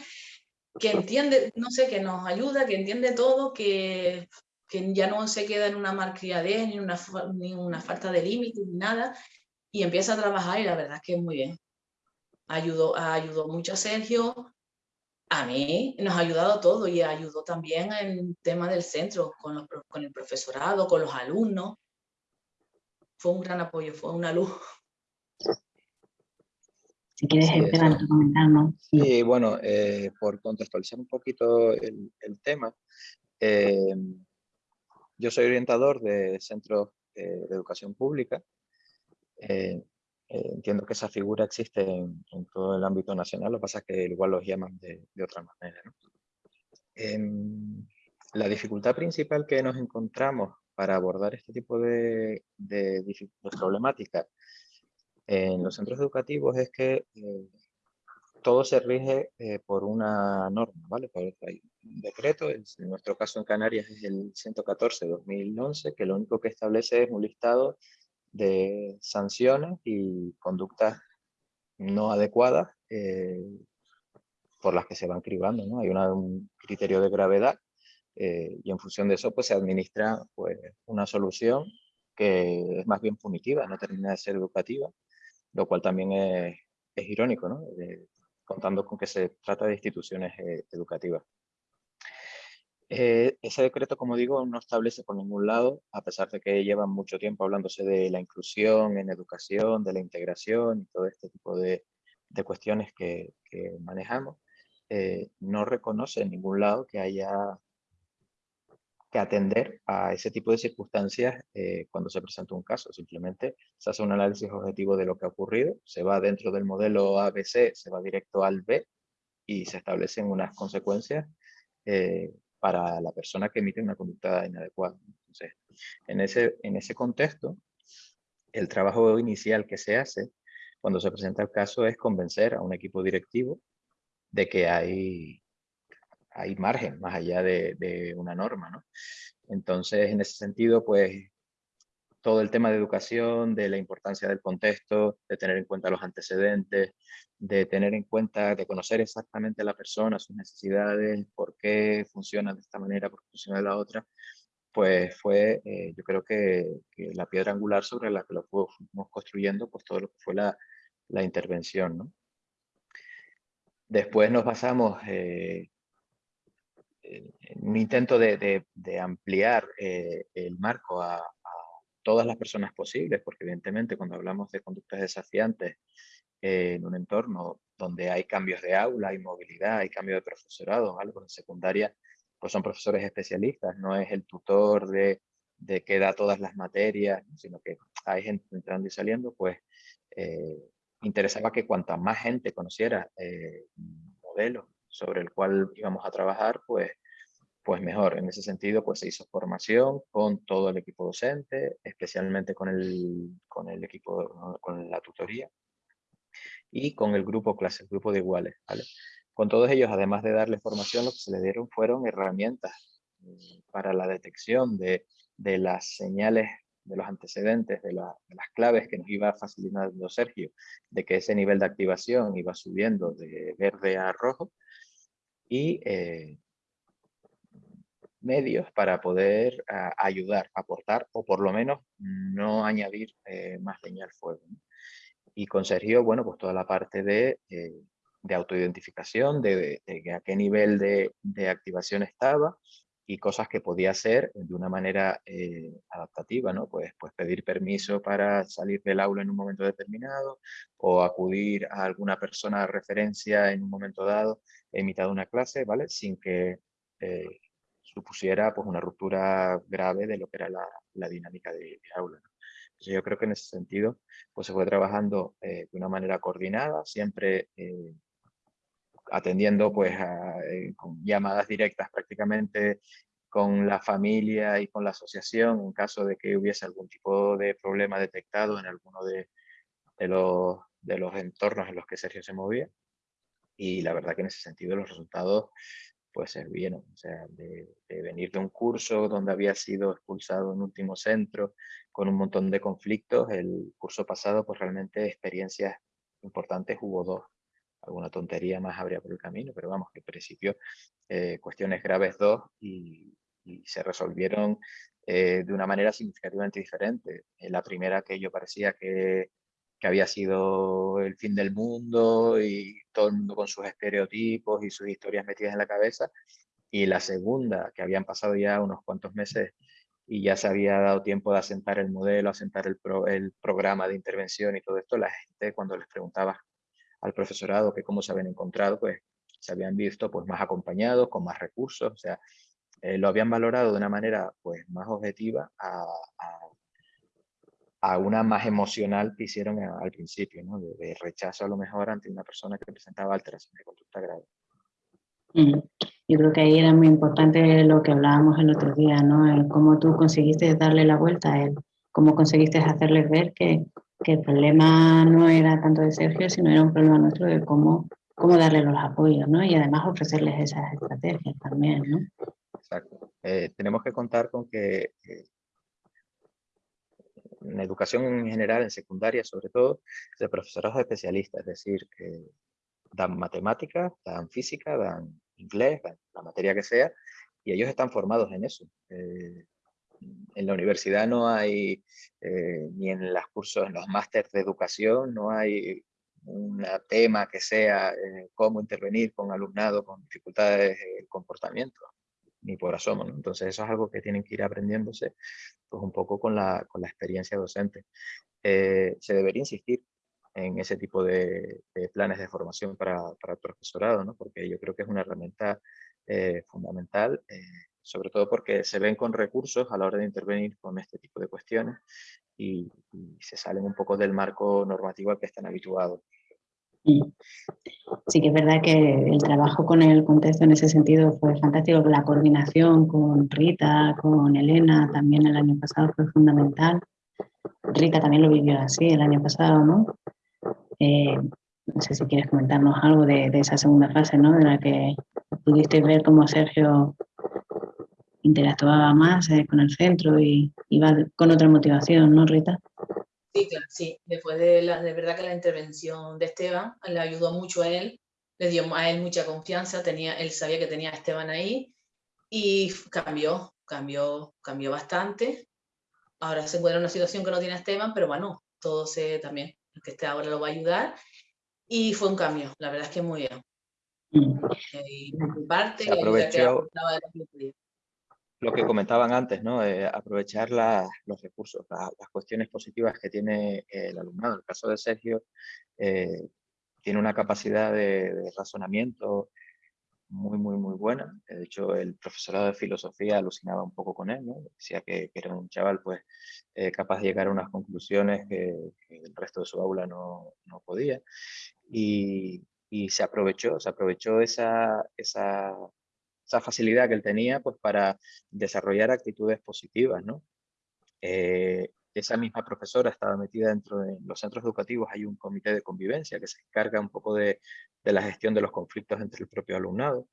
que entiende, no sé, que nos ayuda, que entiende todo, que, que ya no se queda en una malcriadez, ni una, ni una falta de límite, ni nada, y empieza a trabajar y la verdad es que es muy bien. ayudó, ayudó mucho a Sergio, a mí nos ha ayudado todo y ayudó también en tema del centro, con, con el profesorado, con los alumnos. Fue un gran apoyo, fue una luz. Si quieres, Sí, Esteban, eso. comentarnos. Sí, bueno, eh, por contextualizar un poquito el, el tema, eh, yo soy orientador de centros eh, de educación pública. Eh, eh, entiendo que esa figura existe en, en todo el ámbito nacional, lo que pasa es que igual los llaman de, de otra manera. ¿no? Em, la dificultad principal que nos encontramos para abordar este tipo de, de, de problemática en los centros educativos es que eh, todo se rige eh, por una norma, ¿vale? Hay un decreto, en nuestro caso en Canarias es el 114-2011, que lo único que establece es un listado de sanciones y conductas no adecuadas eh, por las que se van cribando, ¿no? Hay una- un criterio de gravedad eh, y en función de eso pues se administra pues, una solución que es más bien punitiva, no termina de ser educativa, lo cual también es, irónico, ¿no? De- contando con que se trata de instituciones eh, educativas. Eh, ese decreto, como digo, no establece por ningún lado, a pesar de que llevan mucho tiempo hablándose de la inclusión en educación, de la integración y todo este tipo de, de cuestiones que, manejamos, eh, no reconoce en ningún lado que haya que atender a ese tipo de circunstancias eh, cuando se presenta un caso. Simplemente se hace un análisis objetivo de lo que ha ocurrido, se va dentro del modelo ABC, se va directo al B y se establecen unas consecuencias eh, para la persona que emite una conducta inadecuada. Entonces, en ese, en ese contexto, el trabajo inicial que se hace cuando se presenta el caso es convencer a un equipo directivo de que hay, hay margen más allá de, una norma. ¿no? Entonces, en ese sentido, pues todo el tema de educación, de la importancia del contexto, de tener en cuenta los antecedentes, de tener en cuenta, de conocer exactamente a la persona, sus necesidades, por qué funciona de esta manera, por qué funciona de la otra, pues fue, eh, yo creo que, la piedra angular sobre la que lo fuimos construyendo, pues todo lo que fue la, intervención. ¿no? Después nos basamos eh, un intento de, ampliar eh, el marco a, todas las personas posibles, porque evidentemente cuando hablamos de conductas desafiantes eh, en un entorno donde hay cambios de aula, hay movilidad, hay cambio de profesorado, algo en secundaria, pues son profesores especialistas, no es el tutor de, que da todas las materias, sino que hay gente entrando y saliendo, pues eh, interesaba que cuanta más gente conociera eh, modelo sobre el cual íbamos a trabajar, pues, pues mejor. En ese sentido, pues se hizo formación con todo el equipo docente, especialmente con el, con el equipo, con la tutoría y con el grupo clase, el grupo de iguales. ¿vale? Con todos ellos, además de darles formación, lo que se les dieron fueron herramientas para la detección de, de las señales de los antecedentes, de, de, las claves que nos iba facilitando Sergio, de que ese nivel de activación iba subiendo de verde a rojo, y eh, medios para poder uh, ayudar, aportar, o por lo menos no añadir eh, más leña al fuego. Y con Sergio, bueno, pues toda la parte de, eh, de autoidentificación, de, de, de, a qué nivel de activación estaba, y cosas que podía hacer de una manera eh, adaptativa, ¿no? Pues, pues pedir permiso para salir del aula en un momento determinado o acudir a alguna persona de referencia en un momento dado en mitad de una clase, ¿vale? Sin que eh, supusiera pues una ruptura grave de lo que era la, la dinámica de, de aula. yo creo que en ese sentido pues se fue trabajando eh, de una manera coordinada, siempre eh, atendiendo pues a, eh, con llamadas directas prácticamente con la familia y con la asociación en caso de que hubiese algún tipo de problema detectado en alguno de, de, los, de los entornos en los que Sergio se movía. Y la verdad que en ese sentido los resultados pues se vieron, o sea, de, de, venir de un curso donde había sido expulsado en último centro con un montón de conflictos, el curso pasado pues realmente experiencias importantes hubo dos alguna tontería más habría por el camino, pero vamos, que en principio eh, cuestiones graves dos y, y se resolvieron eh, de una manera significativamente diferente. En la primera que yo parecía que, que había sido el fin del mundo y todo el mundo con sus estereotipos y sus historias metidas en la cabeza. Y la segunda, que habían pasado ya unos cuantos meses y ya se había dado tiempo de asentar el modelo, asentar el, el programa de intervención y todo esto, la gente cuando les preguntaba al profesorado que cómo se habían encontrado, pues se habían visto pues más acompañados, con más recursos, o sea, eh, lo habían valorado de una manera pues más objetiva a, a, una más emocional que hicieron al principio, ¿no? de, rechazo a lo mejor ante una persona que presentaba alteraciones de conducta grave. Yo creo que ahí era muy importante lo que hablábamos el otro día, ¿no? El cómo tú conseguiste darle la vuelta a él, cómo conseguiste hacerles ver que, que, el problema no era tanto de Sergio, sino era un problema nuestro de cómo, cómo darle los apoyos, ¿no? Y además ofrecerles esas estrategias también, ¿no? Exacto. Eh, tenemos que contar con que eh, en educación en general, en secundaria sobre todo, de profesorados especialistas, es decir, que dan matemáticas, dan física, dan inglés, la materia que sea, y ellos están formados en eso. Eh, en la universidad no hay, eh, ni en los cursos, en los másteres de educación, no hay un tema que sea eh, cómo intervenir con alumnado con dificultades de comportamiento, ni por asomo. Entonces eso es algo que tienen que ir aprendiéndose pues, un poco con la, con la experiencia docente. se debería insistir en ese tipo de, planes de formación para, para, el profesorado, ¿no? porque yo creo que es una herramienta eh, fundamental, eh, sobre todo porque se ven con recursos a la hora de intervenir con este tipo de cuestiones y, se salen un poco del marco normativo al que están habituados. Sí que es verdad que el trabajo con el contexto en ese sentido fue fantástico, la coordinación con Rita, con Elena, también el año pasado fue fundamental. Rita también lo vivió así el año pasado, ¿no? Eh, no sé si quieres comentarnos algo de, esa segunda fase, ¿no? De la que pudiste ver cómo Sergio interactuaba más eh, con el centro y iba con otra motivación, ¿no, Rita? Sí, claro, sí. Después de, la, de verdad que la intervención de Esteban le ayudó mucho a él, le dio a él mucha confianza, tenía, él sabía que tenía a Esteban ahí y cambió, cambió, cambió bastante. Ahora se encuentra en una situación que no tiene a Esteban, pero bueno, todo se también que este ahora lo va a ayudar. Y fue un cambio, la verdad es que muy bien. Mm. Eh, parte, Se aprovechó lo que comentaban antes, ¿no? Eh, aprovechar los recursos, las cuestiones positivas que tiene el alumnado. En el caso de Sergio, eh, tiene una capacidad de razonamiento muy, muy, muy buena. De hecho, el profesorado de filosofía alucinaba un poco con él, ¿no? Decía que, era un chaval pues, eh, capaz de llegar a unas conclusiones que, el resto de su aula no, no podía. Y, y, se aprovechó, se aprovechó esa, esa, esa, facilidad que él tenía pues, para desarrollar actitudes positivas, ¿no? Eh, esa misma profesora estaba metida dentro de los centros educativos, hay un comité de convivencia que se encarga un poco de, la gestión de los conflictos entre el propio alumnado.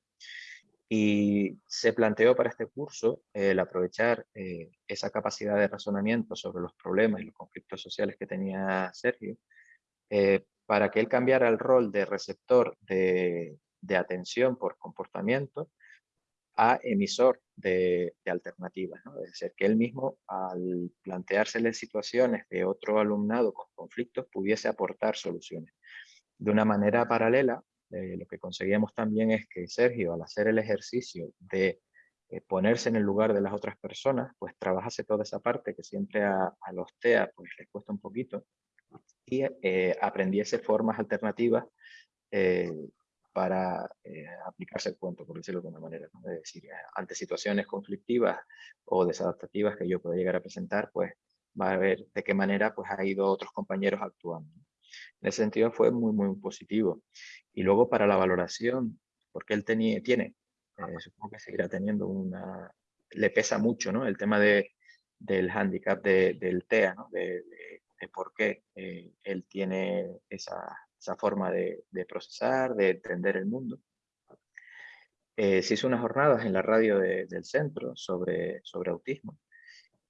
Y se planteó para este curso el aprovechar eh, esa capacidad de razonamiento sobre los problemas y los conflictos sociales que tenía Sergio, eh, para que él cambiara el rol de receptor de, de atención por comportamiento a emisor de, alternativas. ¿no? Es decir, que él mismo, al planteársele situaciones de otro alumnado con conflictos, pudiese aportar soluciones. De una manera paralela, eh, lo que conseguíamos también es que Sergio, al hacer el ejercicio de eh, ponerse en el lugar de las otras personas, pues trabajase toda esa parte que siempre a, los TEA pues, les cuesta un poquito, y eh, aprendiese formas alternativas para eh, aplicarse el cuento, por decirlo de alguna manera. Es decir, eh, ante situaciones conflictivas o desadaptativas que yo pueda llegar a presentar, pues va a ver de qué manera pues, ha ido otros compañeros actuando. En ese sentido fue muy, muy positivo. Y luego para la valoración, porque él tenía, tiene, eh, supongo que seguirá teniendo una... Le pesa mucho ¿no? el tema de, del handicap del TEA, ¿no? de, de, por qué él tiene esa, esa forma de, procesar, de entender el mundo. Eh, se hizo unas jornadas en la radio del centro sobre, sobre autismo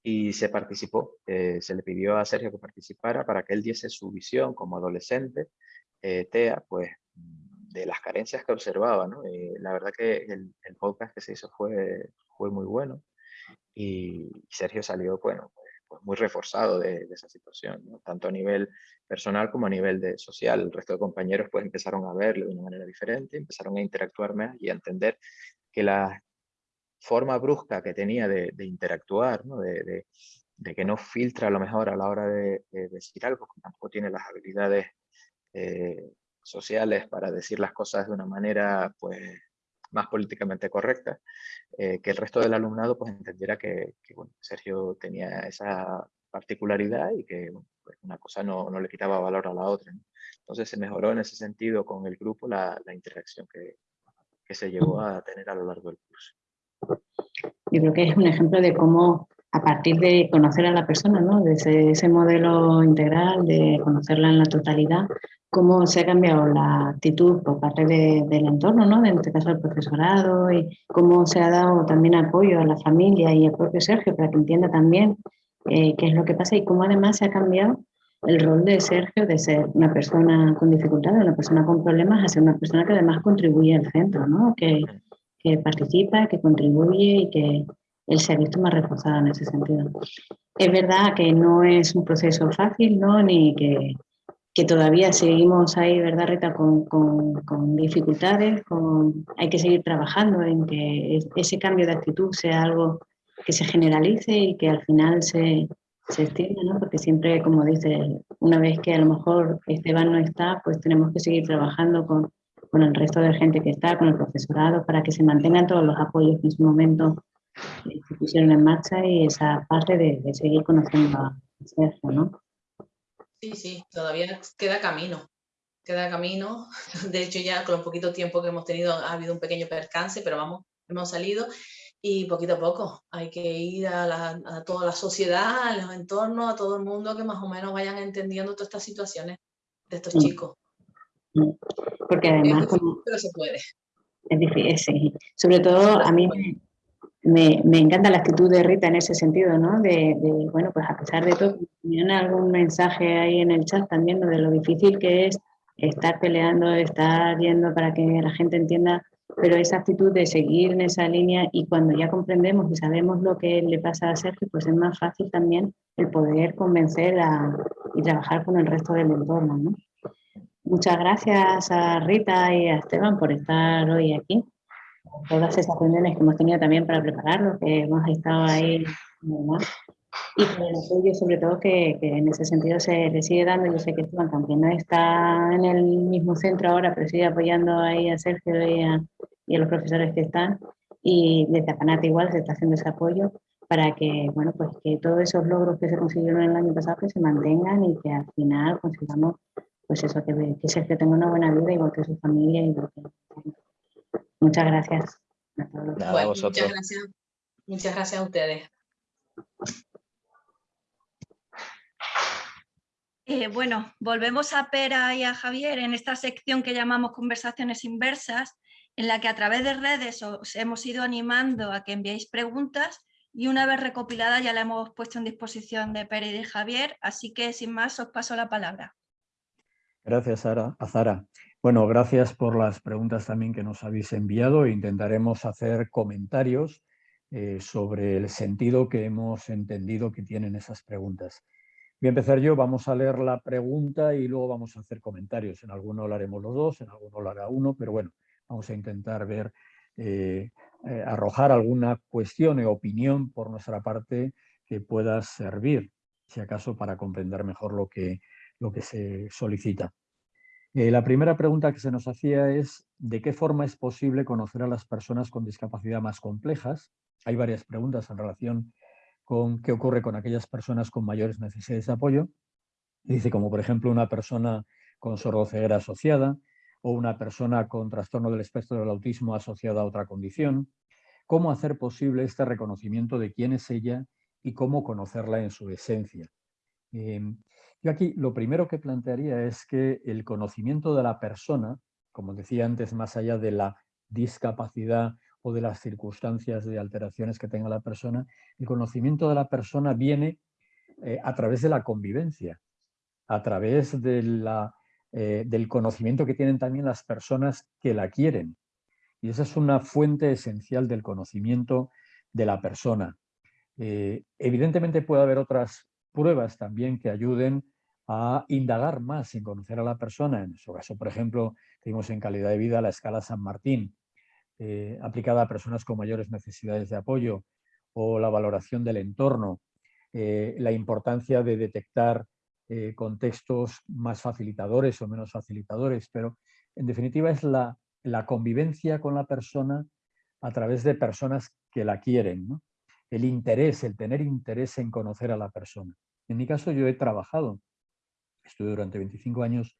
y se participó, eh, se le pidió a Sergio que participara para que él diese su visión como adolescente, eh, TEA, pues de las carencias que observaba. ¿no? la verdad que el, podcast que se hizo fue, fue muy bueno y Sergio salió bueno, pues, muy reforzado de, esa situación, tanto a nivel personal como a nivel de social. El resto de compañeros pues empezaron a verlo de una manera diferente, empezaron a interactuar más y a entender que la forma brusca que tenía de, interactuar, de, que no filtra a lo mejor a la hora de, decir algo, que tampoco tiene las habilidades eh, sociales para decir las cosas de una manera pues más políticamente correcta, eh, que el resto del alumnado pues entendiera que, Sergio tenía esa particularidad y que pues, una cosa no, no, le quitaba valor a la otra. Entonces se mejoró en ese sentido con el grupo la, la interacción que, que se llegó a tener a lo largo del curso. Yo creo que es un ejemplo de cómo a partir de conocer a la persona, ¿no? de ese, modelo integral, de conocerla en la totalidad, cómo se ha cambiado la actitud por parte del entorno, ¿no? en este caso el profesorado, y cómo se ha dado también apoyo a la familia y al propio Sergio para que entienda también eh, qué es lo que pasa y cómo además se ha cambiado el rol de Sergio de ser una persona con dificultades, una persona con problemas, a ser una persona que además contribuye al centro, ¿no? que participa, que contribuye y que él se ha visto más reforzado en ese sentido. Es verdad que no es un proceso fácil, ¿no? ni que que todavía seguimos ahí, ¿verdad, Rita? Con, con, dificultades, con, hay que seguir trabajando en que ese cambio de actitud sea algo que se generalice y que al final se, se extienda, ¿no? Porque siempre, como dice, una vez que a lo mejor Esteban no está, pues tenemos que seguir trabajando con, con el resto de gente que está, con el profesorado, para que se mantengan todos los apoyos en su momento se pusieron en marcha y esa parte de, de seguir conociendo a Sergio, ¿no? Sí, sí, todavía queda camino. Queda camino. *laughs* De hecho, ya con el poquito tiempo que hemos tenido ha habido un pequeño percance, pero vamos, hemos salido y poquito a poco hay que ir a, toda la sociedad, a los entornos, a todo el mundo que más o menos vayan entendiendo todas estas situaciones de estos chicos. Porque además... pero se puede. Es difícil, sí. Sobre todo a mí me, encanta la actitud de Rita en ese sentido, ¿no? De, bueno, pues a pesar de todo, tenían algún mensaje ahí en el chat también de lo difícil que es estar peleando, estar yendo para que la gente entienda, pero esa actitud de seguir en esa línea y cuando ya comprendemos y sabemos lo que le pasa a Sergio, pues es más fácil también el poder convencer y trabajar con el resto del entorno, ¿no? Muchas gracias a Rita y a Esteban por estar hoy aquí todas esas reuniones que hemos tenido también para prepararlo, que hemos estado ahí y por el apoyo sobre todo que, que, en ese sentido se le sigue dando, yo sé que Esteban también no está en el mismo centro ahora, pero sigue apoyando ahí a Sergio y a, y a los profesores que están y desde Apanat igual se está haciendo ese apoyo para que, bueno, pues que todos esos logros que se consiguieron el año pasado que se mantengan y que al final consigamos pues eso, que, que Sergio tenga una buena vida igual que su familia y que, Muchas gracias. muchas gracias. Muchas gracias a ustedes. Eh, bueno, volvemos a Pera y a Javier en esta sección que llamamos conversaciones inversas, en la que a través de redes os hemos ido animando a que enviéis preguntas y una vez recopilada ya la hemos puesto en disposición de Pera y de Javier, así que sin más os paso la palabra. Gracias, Sara. A Zara. Bueno, gracias por las preguntas también que nos habéis enviado. Intentaremos hacer comentarios eh, sobre el sentido que hemos entendido que tienen esas preguntas. Voy a empezar yo, vamos a leer la pregunta y luego vamos a hacer comentarios. En alguno lo haremos los dos, en alguno lo hará uno, pero bueno, vamos a intentar ver, eh, eh, arrojar alguna cuestión o opinión por nuestra parte que pueda servir, si acaso, para comprender mejor lo que, lo que se solicita. Eh, la primera pregunta que se nos hacía es ¿de qué forma es posible conocer a las personas con discapacidad más complejas? Hay varias preguntas en relación con qué ocurre con aquellas personas con mayores necesidades de apoyo. Dice como por ejemplo una persona con sordoceguera asociada o una persona con trastorno del espectro del autismo asociada a otra condición. ¿Cómo hacer posible este reconocimiento de quién es ella y cómo conocerla en su esencia? Em, yo aquí lo primero que plantearía es que el conocimiento de la persona, como decía antes, más allá de la discapacidad o de las circunstancias de alteraciones que tenga la persona, el conocimiento de la persona viene eh, a través de la convivencia, a través de la, eh, del conocimiento que tienen también las personas que la quieren. Y esa es una fuente esencial del conocimiento de la persona. Eh, evidentemente puede haber otras pruebas también que ayuden a indagar más en conocer a la persona. En su caso, por ejemplo, tenemos en calidad de vida la escala San Martín, eh, aplicada a personas con mayores necesidades de apoyo, o la valoración del entorno, eh, la importancia de detectar eh, contextos más facilitadores o menos facilitadores, pero en definitiva es la, convivencia con la persona a través de personas que la quieren, el interés, el tener interés en conocer a la persona. En mi caso yo he trabajado, estuve durante 25 años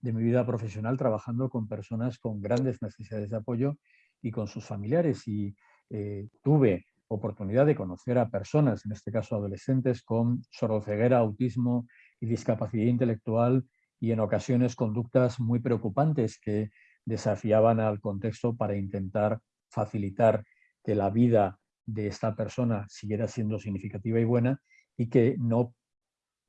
de mi vida profesional trabajando con personas con grandes necesidades de apoyo y con sus familiares y eh, tuve oportunidad de conocer a personas, en este caso adolescentes, con sordocieguera, autismo y discapacidad intelectual y en ocasiones conductas muy preocupantes que desafiaban al contexto para intentar facilitar que la vida de esta persona siguiera siendo significativa y buena y que no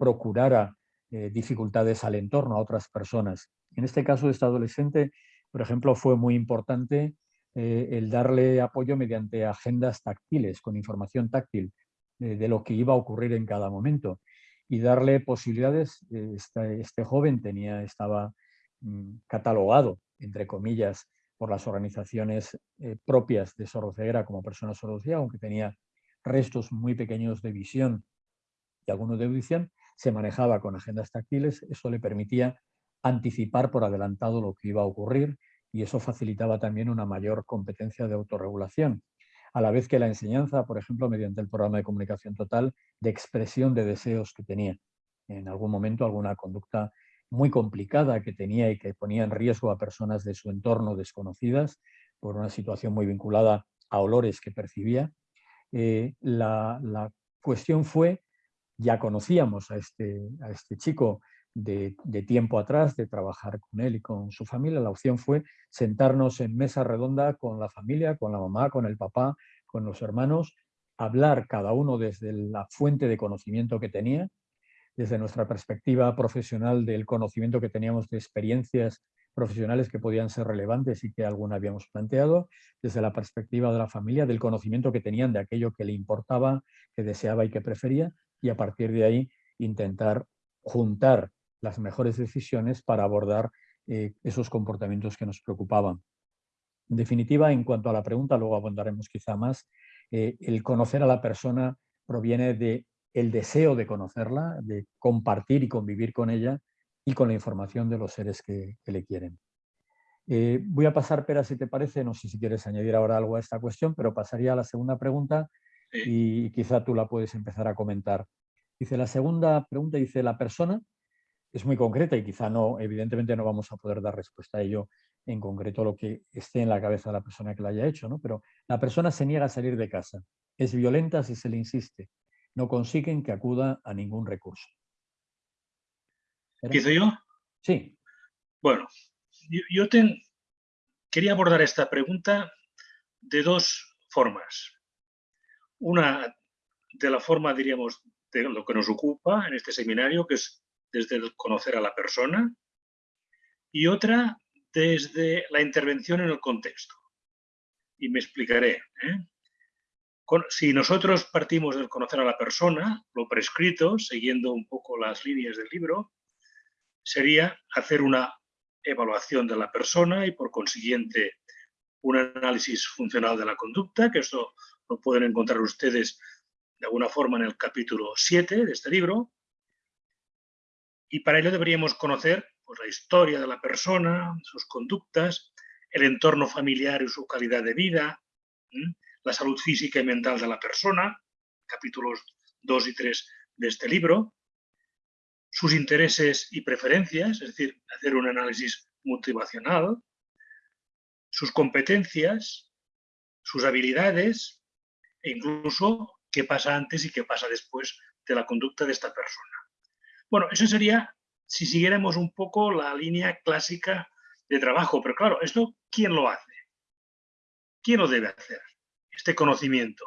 procurara eh, dificultades al entorno, a otras personas. En este caso, de esta adolescente, por ejemplo, fue muy importante eh, el darle apoyo mediante agendas táctiles, con información táctil eh, de lo que iba a ocurrir en cada momento y darle posibilidades. Eh, este, joven tenía, estaba mm, catalogado, entre comillas, por las organizaciones propias de sordoceguera como persona sordociega, aunque tenía restos muy pequeños de visión y algunos de audición, se manejaba con agendas táctiles, eso le permitía anticipar por adelantado lo que iba a ocurrir y eso facilitaba también una mayor competencia de autorregulación, a la vez que la enseñanza, por ejemplo, mediante el programa de comunicación total, de expresión de deseos que tenía. En algún momento alguna conducta muy complicada que tenía y que ponía en riesgo a personas de su entorno desconocidas por una situación muy vinculada a olores que percibía. Eh, la, la, cuestión fue, ya conocíamos a este, a este chico de, tiempo atrás, de trabajar con él y con su familia, la opción fue sentarnos en mesa redonda con la familia, con la mamá, con el papá, con los hermanos, hablar cada uno desde la fuente de conocimiento que tenía, desde nuestra perspectiva profesional del conocimiento que teníamos de experiencias profesionales que podían ser relevantes y que alguna habíamos planteado, desde la perspectiva de la familia, del conocimiento que tenían de aquello que le importaba, que deseaba y que prefería, y a partir de ahí intentar juntar las mejores decisiones para abordar eh, esos comportamientos que nos preocupaban. En definitiva, en cuanto a la pregunta, luego abordaremos quizá más, eh, el conocer a la persona proviene de el deseo de conocerla, de compartir y convivir con ella y con la información de los seres que, le quieren. Eh, voy a pasar, Pera, si te parece, no sé si quieres añadir ahora algo a esta cuestión, pero pasaría a la segunda pregunta y quizá tú la puedes empezar a comentar. Dice, la segunda pregunta dice, la persona es muy concreta y quizá no, evidentemente no vamos a poder dar respuesta a ello en concreto lo que esté en la cabeza de la persona que la haya hecho, ¿no? pero la persona se niega a salir de casa, es violenta si se le insiste, no consiguen que acuda a ningún recurso. ¿Empiezo yo? Sí. Bueno, yo, quería abordar esta pregunta de dos formas. Una de la forma, diríamos, de lo que nos ocupa en este seminario, que es desde el conocer a la persona, y otra desde la intervención en el contexto. Y me explicaré. ¿eh? si nosotros partimos del conocer a la persona, lo prescrito, siguiendo un poco las líneas del libro, sería hacer una evaluación de la persona y por consiguiente un análisis funcional de la conducta, que esto lo pueden encontrar ustedes de alguna forma en el capítulo 7 de este libro, y para ello deberíamos conocer pues, la historia de la persona, sus conductas, el entorno familiar y su calidad de vida, la salud física y mental de la persona, capítulos 2 y 3 de este libro, sus intereses y preferencias, es decir, hacer un análisis motivacional, sus competencias, sus habilidades e incluso qué pasa antes y qué pasa después de la conducta de esta persona. Bueno, eso sería si siguiéramos un poco la línea clásica de trabajo, pero claro, ¿esto quién lo hace? ¿Quién lo debe hacer? Este conocimiento.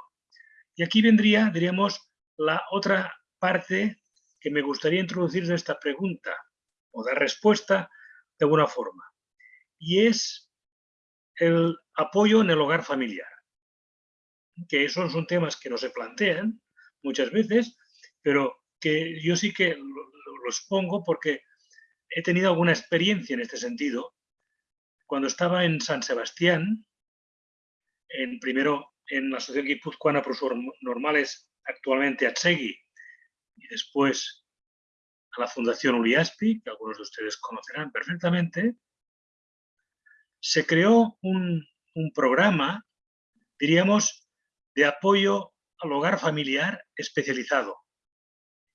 Y aquí vendría, diríamos, la otra parte que me gustaría introducir de esta pregunta o dar respuesta de alguna forma. Y es el apoyo en el hogar familiar. Que esos son temas que no se plantean, muchas veces, pero que yo sí que lo, expongo porque he tenido alguna experiencia en este sentido. Cuando estaba en San Sebastián, en, primero en la Asociación Guipuzcoana Profesor Normales, actualmente Atsegui, y después a la Fundación Uriaspi, que algunos de ustedes conocerán perfectamente, se creó un, un programa, diríamos, de apoyo al hogar familiar especializado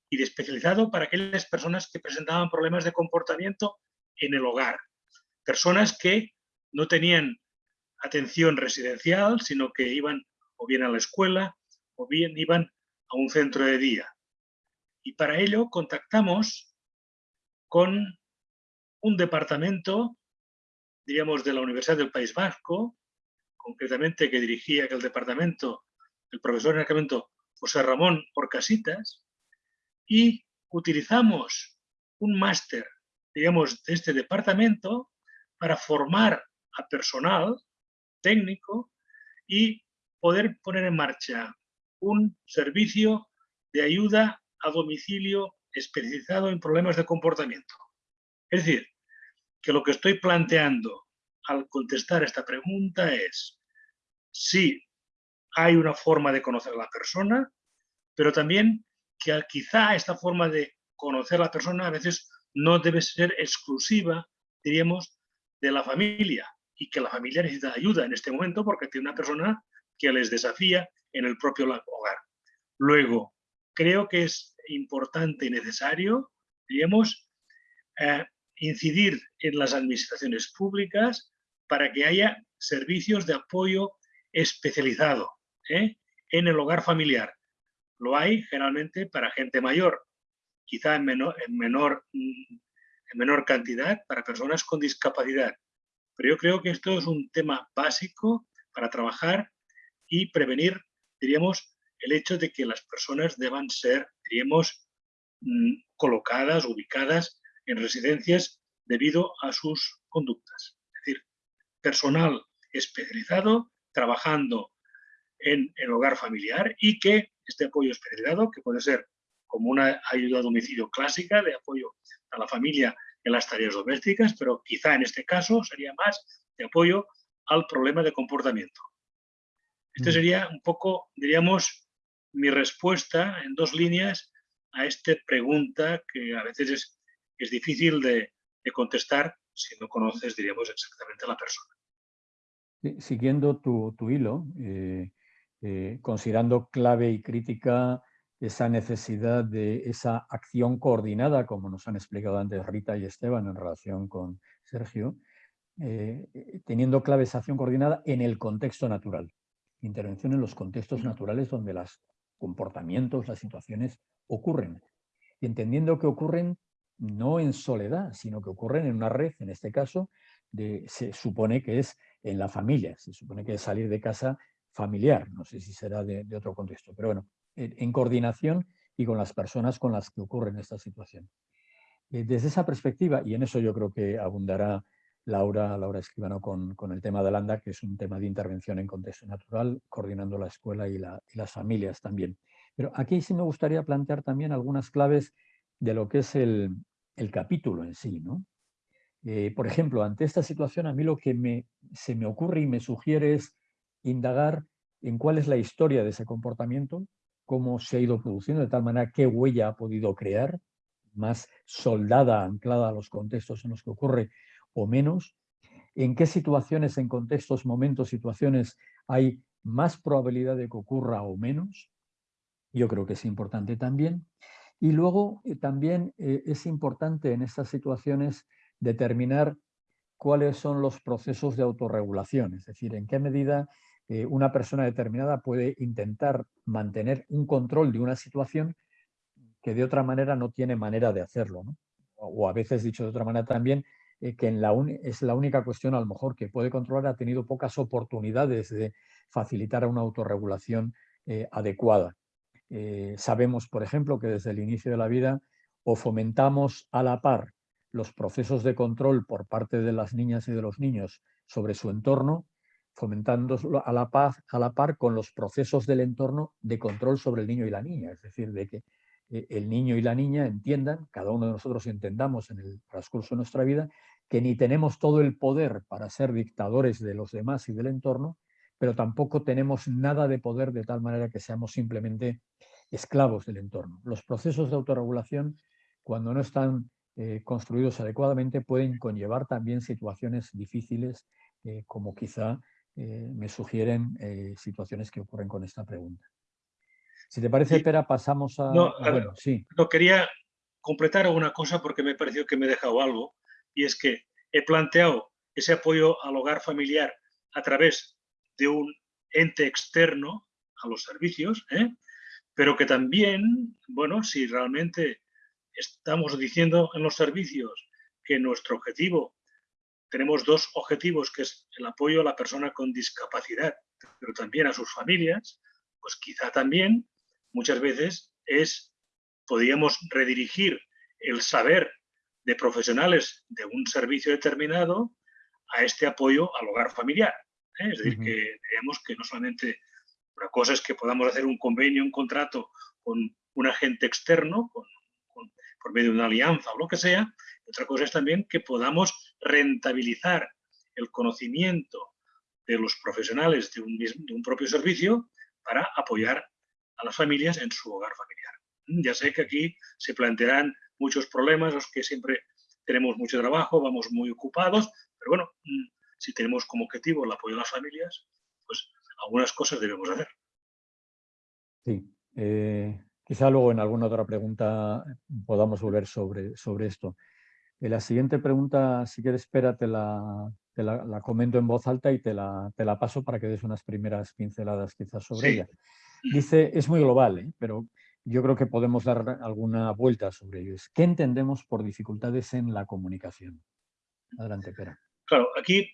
y de especializado para aquellas personas que presentaban problemas de comportamiento en el hogar. Personas que no tenían atención residencial, sino que iban o bien a la escuela o bien iban a un centro de día. Y para ello contactamos con un departamento, diríamos, de la Universidad del País Vasco, concretamente que dirigía aquel departamento el profesor en momento José Ramón Orcasitas, y utilizamos un máster, digamos, de este departamento para formar a personal técnico y poder poner en marcha un servicio de ayuda a domicilio especializado en problemas de comportamiento. Es decir, que lo que estoy planteando al contestar esta pregunta es si hay una forma de conocer a la persona, pero también que quizá esta forma de conocer a la persona a veces no debe ser exclusiva, diríamos, de la familia y que la familia necesita ayuda en este momento porque tiene una persona que les desafía en el propio hogar. Luego, creo que es importante y necesario, diríamos, eh, incidir en las administraciones públicas para que haya servicios de apoyo especializado ¿eh? en el hogar familiar. Lo hay generalmente para gente mayor, quizá en menor, en menor, en menor cantidad para personas con discapacidad. Pero yo creo que esto es un tema básico para trabajar y prevenir, diríamos, el hecho de que las personas deban ser, diríamos, mm, colocadas, ubicadas en residencias debido a sus conductas. Es decir, personal especializado trabajando en el hogar familiar y que este apoyo especializado, que puede ser como una ayuda a domicilio clásica de apoyo a la familia en las tareas domésticas, pero quizá en este caso sería más de apoyo al problema de comportamiento. Este mm. sería un poco, diríamos, mi respuesta en dos líneas a esta pregunta que a veces es, es difícil de, contestar si no conoces, diríamos, exactamente a la persona. Siguiendo tu, hilo, eh, eh, considerando clave y crítica esa necesidad de esa acción coordinada, como nos han explicado antes Rita y Esteban en relación con Sergio, eh, eh, teniendo clave esa acción coordinada en el contexto natural. Intervención en los contextos naturales donde los comportamientos, las situaciones ocurren. Y entendiendo que ocurren no en soledad, sino que ocurren en una red, en este caso, de, se supone que es en la familia, se supone que es salir de casa familiar, no sé si será de, otro contexto, pero bueno, en, coordinación y con las personas con las que ocurren esta situación. Eh, desde esa perspectiva, y en eso yo creo que abundará Laura, Laura Escribano con, con el tema de Landa, que es un tema de intervención en contexto natural, coordinando la escuela y, las familias también. Pero aquí sí me gustaría plantear también algunas claves de lo que es el, capítulo en sí. ¿no? Eh, por ejemplo, ante esta situación a mí lo que se me ocurre y me sugiere es indagar en cuál es la historia de ese comportamiento, cómo se ha ido produciendo, de tal manera qué huella ha podido crear, más soldada, anclada a los contextos en los que ocurre o menos, en qué situaciones, en contextos, momentos, situaciones hay más probabilidad de que ocurra o menos, yo creo que es importante también. Y luego eh, también eh, es importante en estas situaciones determinar cuáles son los procesos de autorregulación, es decir, en qué medida eh, una persona determinada puede intentar mantener un control de una situación que de otra manera no tiene manera de hacerlo. O a veces, dicho de otra manera también, eh, que es la única cuestión a lo mejor que puede controlar, ha tenido pocas oportunidades de facilitar una autorregulación eh, adecuada. sabemos, por ejemplo, que desde el inicio de la vida o fomentamos a la par los procesos de control por parte de las niñas y de los niños sobre su entorno, fomentándolo a la, paz, a la par con los procesos del entorno de control sobre el niño y la niña, es decir, de que eh, el niño y la niña entiendan, cada uno de nosotros entendamos en el transcurso de nuestra vida, que ni tenemos todo el poder para ser dictadores de los demás y del entorno, pero tampoco tenemos nada de poder de tal manera que seamos simplemente esclavos del entorno. Los procesos de autorregulación, cuando no están eh, construidos adecuadamente, pueden conllevar también situaciones difíciles, eh, como quizá eh, me sugieren situaciones que ocurren con esta pregunta. Si te parece, Pera, pasamos a... No, sí. no, quería completar alguna cosa porque me pareció que me he dejado algo, y es que he planteado ese apoyo al hogar familiar a través de un ente externo a los servicios, ¿eh? pero que también, bueno, si realmente estamos diciendo en los servicios que nuestro objetivo, tenemos dos objetivos, que es el apoyo a la persona con discapacidad, pero también a sus familias, pues quizá también muchas veces es, podríamos redirigir el saber de profesionales de un servicio determinado a este apoyo al hogar familiar. ¿eh? Es decir, que veamos que no solamente una cosa es que podamos hacer un convenio, un contrato con un agente externo, por medio de una alianza o lo que sea, otra cosa es también que podamos rentabilizar el conocimiento de los profesionales de un, de un propio servicio para apoyar a las familias en su hogar familiar. Mm, ya sé que aquí se plantearán muchos problemas, los que siempre tenemos mucho trabajo, vamos muy ocupados, pero bueno, mm, si tenemos como objetivo el apoyo a las familias, pues algunas cosas debemos hacer. Sí, eh, quizá luego en alguna otra pregunta podamos volver sobre, sobre esto. En la siguiente pregunta, si quieres, espera, te la, la, comento en voz alta y te la, te la, paso para que des unas primeras pinceladas quizás sobre ella. Dice, es muy global, ¿eh? pero yo creo que podemos dar alguna vuelta sobre ello. ¿Qué entendemos por dificultades en la comunicación? Adelante, Pera. Claro, aquí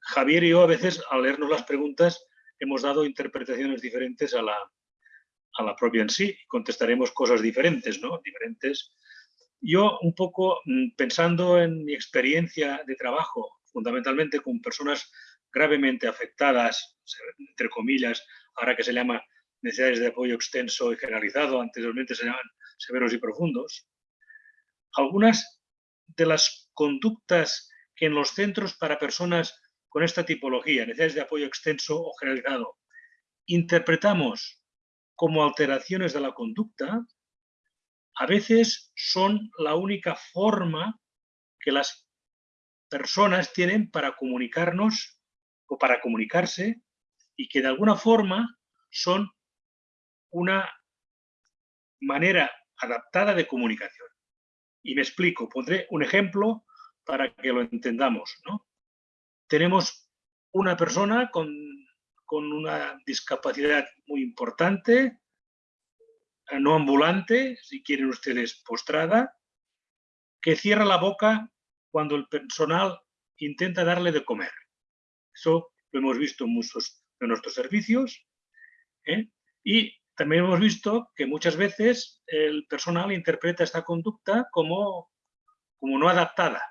Javier y yo a veces al leernos las preguntas hemos dado interpretaciones diferentes a la, a la propia en sí. Contestaremos cosas diferentes, ¿no? Diferentes. Yo un poco mm, pensando en mi experiencia de trabajo, fundamentalmente con personas gravemente afectadas, entre comillas, ahora que se llama necesidades de apoyo extenso y generalizado, anteriormente se llaman severos y profundos, algunas de las conductas que en los centros para personas con esta tipología, necesidades de apoyo extenso o generalizado, interpretamos como alteraciones de la conducta, a veces son la única forma que las personas tienen para comunicarnos o para comunicarse y que de alguna forma son una manera adaptada de comunicación. Y me explico, pondré un ejemplo para que lo entendamos. ¿no? tenemos una persona con, una discapacidad muy importante, no ambulante, si quieren ustedes postrada, que cierra la boca cuando el personal intenta darle de comer. Eso lo hemos visto en muchos de nuestros servicios. ¿eh? Y también hemos visto que muchas veces el personal interpreta esta conducta como, como no adaptada.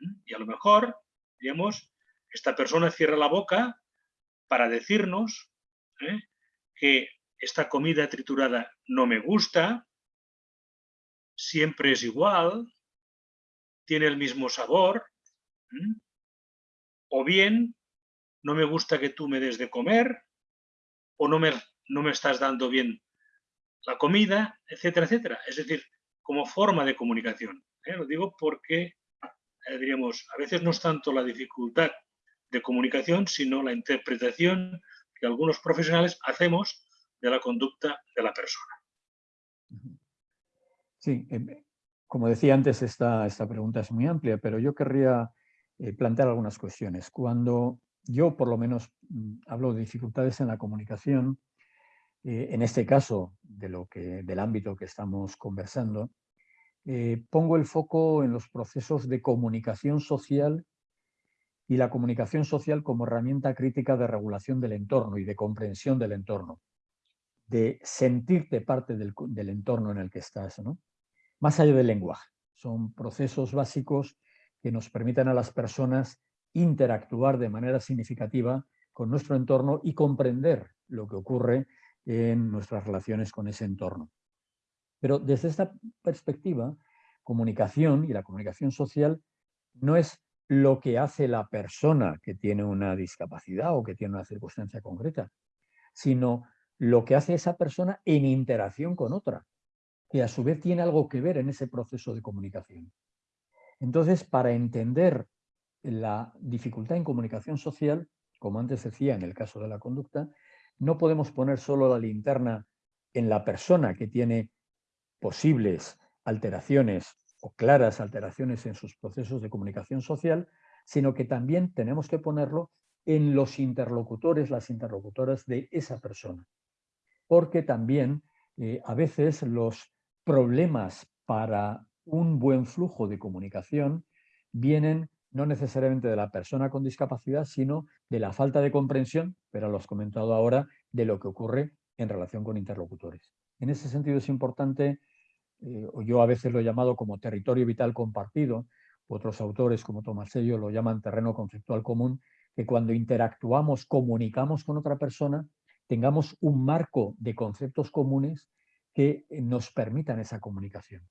¿eh? Y a lo mejor, digamos, esta persona cierra la boca para decirnos ¿eh? que esta comida triturada no me gusta, siempre es igual, tiene el mismo sabor, o bien no me gusta que tú me des de comer, o no me, no me estás dando bien la comida, etcétera, etcétera. Es decir, como forma de comunicación. ¿eh? Lo digo porque, eh, diríamos, a veces no es tanto la dificultad de comunicación, sino la interpretación que algunos profesionales hacemos de la conducta de la persona. Sí, eh, como decía antes, esta, esta pregunta es muy amplia, pero yo querría eh, plantear algunas cuestiones. Cuando yo, por lo menos, mm, hablo de dificultades en la comunicación, eh, en este caso, de lo que, del ámbito que estamos conversando, pongo el foco en los procesos de comunicación social y la comunicación social como herramienta crítica de regulación del entorno y de comprensión del entorno, de sentirte parte del, entorno en el que estás, ¿no? más allá del lenguaje. Son procesos básicos que nos permiten a las personas interactuar de manera significativa con nuestro entorno y comprender lo que ocurre en nuestras relaciones con ese entorno. Pero desde esta perspectiva, comunicación y la comunicación social no es lo que hace la persona que tiene una discapacidad o que tiene una circunstancia concreta, sino lo que hace esa persona en interacción con otra, que a su vez tiene algo que ver en ese proceso de comunicación. Entonces, para entender la dificultad en comunicación social, como antes decía en el caso de la conducta, no podemos poner solo la linterna en la persona que tiene posibles alteraciones o claras alteraciones en sus procesos de comunicación social, sino que también tenemos que ponerlo en los interlocutores, las interlocutoras de esa persona. Porque también eh, a veces los problemas para un buen flujo de comunicación vienen no necesariamente de la persona con discapacidad, sino de la falta de comprensión, pero lo has comentado ahora, de lo que ocurre en relación con interlocutores. En ese sentido es importante eh, yo a veces lo he llamado como territorio vital compartido, otros autores como Tomasello lo llaman terreno conceptual común, que cuando interactuamos, comunicamos con otra persona, tengamos un marco de conceptos comunes que nos permitan esa comunicación.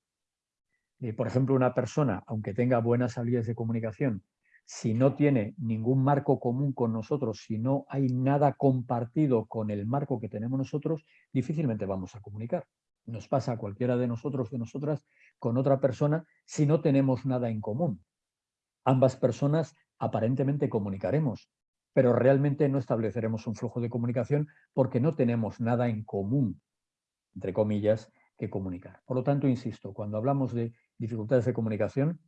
Eh, por ejemplo, una persona, aunque tenga buenas habilidades de comunicación, si no tiene ningún marco común con nosotros, si no hay nada compartido con el marco que tenemos nosotros, difícilmente vamos a comunicar nos pasa a cualquiera de nosotros, de nosotras, con otra persona si no tenemos nada en común. Ambas personas aparentemente comunicaremos, pero realmente no estableceremos un flujo de comunicación porque no tenemos nada en común, entre comillas, que comunicar. Por lo tanto, insisto, cuando hablamos de dificultades de comunicación,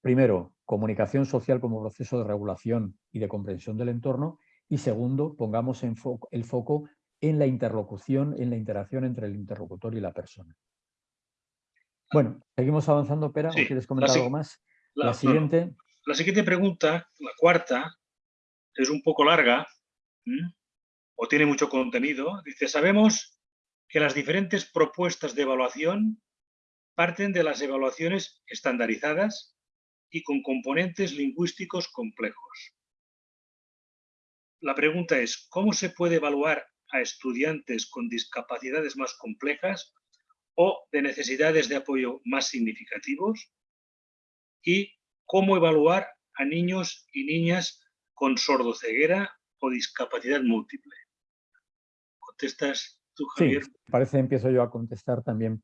primero, comunicación social como proceso de regulación y de comprensión del entorno, y segundo, pongamos en el foco en la interlocución, en la interacción entre el interlocutor y la persona. Bueno, seguimos avanzando, Pera, quieres comentar algo más? La, siguiente... la siguiente pregunta, la cuarta, es un poco larga o tiene mucho contenido. Dice, sabemos que las diferentes propuestas de evaluación parten de las evaluaciones estandarizadas y con componentes lingüísticos complejos. La pregunta es, ¿cómo se puede evaluar a estudiantes con discapacidades más complejas o de necesidades de apoyo más significativos y cómo evaluar a niños y niñas con sordoceguera o discapacidad múltiple. ¿Contestas tú, Javier? Sí, parece empiezo yo a contestar también.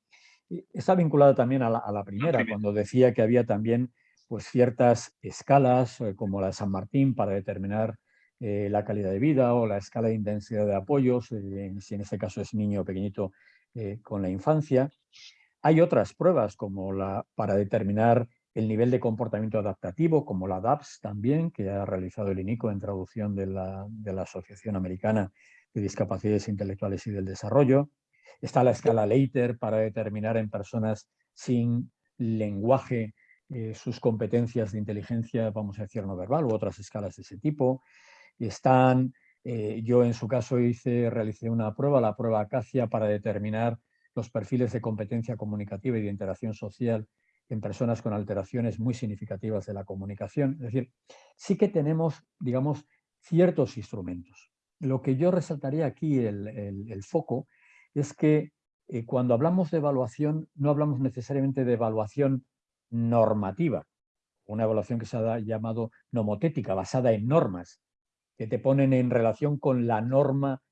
Está vinculada también a la, primera, cuando decía que había también pues, ciertas escalas, eh, como la de San Martín, para determinar eh, la calidad de vida o la escala de intensidad de apoyos, eh, si en este caso es niño pequeñito eh, con la infancia. Hay otras pruebas como la para determinar el nivel de comportamiento adaptativo, como la DAPS también, que ha realizado el INICO en traducción de la, de la Asociación Americana de Discapacidades Intelectuales y del Desarrollo. Está la escala Leiter para determinar en personas sin lenguaje sus competencias de inteligencia, vamos a decir, no verbal, u otras escalas de ese tipo. Están, eh, yo en su caso hice, realicé una prueba, la prueba Acacia, para determinar los perfiles de competencia comunicativa y de interacción social en personas con alteraciones muy significativas de la comunicación. Es decir, sí que tenemos, digamos, ciertos instrumentos. Lo que yo resaltaría aquí, el, foco, es que eh, cuando hablamos de evaluación, no hablamos necesariamente de evaluación normativa, una evaluación que se ha llamado nomotética, basada en normas, que te ponen en relación con la norma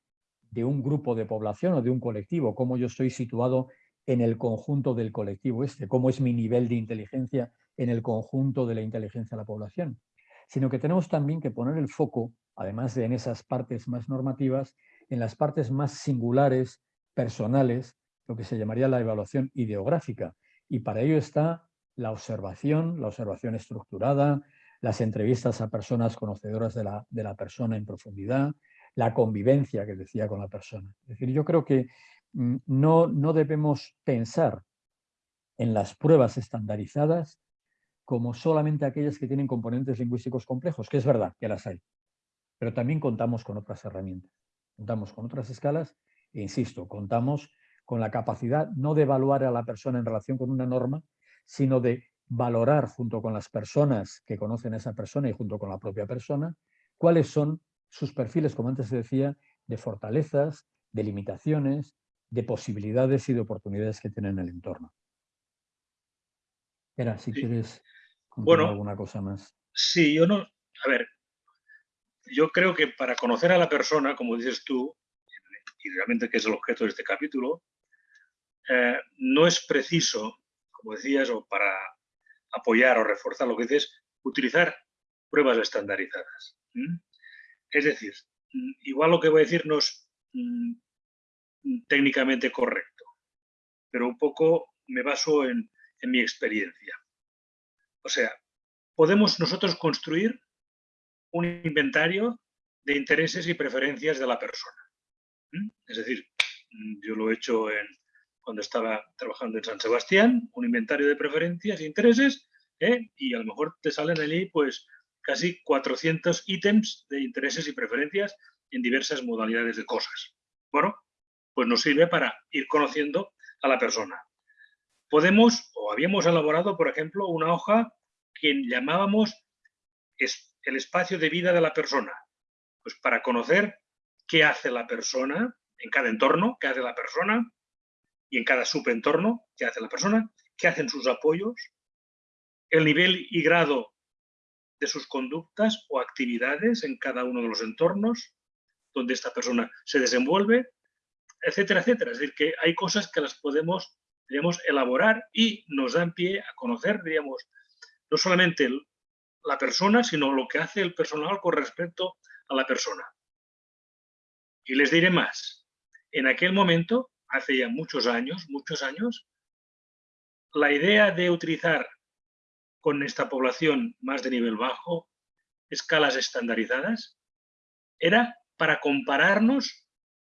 de un grupo de población o de un colectivo, cómo yo estoy situado en el conjunto del colectivo este, cómo es mi nivel de inteligencia en el conjunto de la inteligencia de la población, sino que tenemos también que poner el foco, además de en esas partes más normativas, en las partes más singulares, personales, lo que se llamaría la evaluación ideográfica. Y para ello está la observación, la observación estructurada, las entrevistas a personas conocedoras de la, persona en profundidad, la convivencia que decía con la persona. Es decir, yo creo que mm, no, no debemos pensar en las pruebas estandarizadas como solamente aquellas que tienen componentes lingüísticos complejos, que es verdad que las hay, pero también contamos con otras herramientas, contamos con otras escalas e insisto, contamos con la capacidad no de evaluar a la persona en relación con una norma, sino de valorar junto con las personas que conocen a esa persona y junto con la propia persona, cuáles son sus perfiles, como antes se decía, de fortalezas, de limitaciones, de posibilidades y de oportunidades que tienen en el entorno. Era, si quieres contar alguna cosa más. Sí, yo no, a ver, yo creo que para conocer a la persona, como dices tú, y realmente que es el objeto de este capítulo, eh, no es preciso, como decías, o para apoyar o reforzar lo que dices, utilizar pruebas estandarizadas. Es decir, mm, igual lo que voy a decir no es mm, técnicamente correcto, pero un poco me baso en, en mi experiencia. O sea, podemos nosotros construir un inventario de intereses y preferencias de la persona. Es decir, yo lo he hecho en, cuando estaba trabajando en San Sebastián, un inventario de preferencias e intereses, ¿eh? y a lo mejor te salen allí pues casi 400 ítems de intereses y preferencias en diversas modalidades de cosas. Bueno, pues nos sirve para ir conociendo a la persona. Podemos, o habíamos elaborado, por ejemplo, una hoja que llamábamos el espacio de vida de la persona, pues para conocer qué hace la persona en cada entorno, qué hace la persona, y en cada subentorno, qué hace la persona, qué hacen sus apoyos, el nivel y grado de sus conductas o actividades en cada uno de los entornos donde esta persona se desenvuelve, etcétera, etcétera. Es decir, que hay cosas que las podemos, elaborar y nos dan pie a conocer, digamos, no solamente la persona, sino lo que hace el personal con respecto a la persona. Y les diré más. En aquel momento, hace ya muchos años, muchos años, la idea de utilizar con esta población más de nivel bajo escalas estandarizadas era para compararnos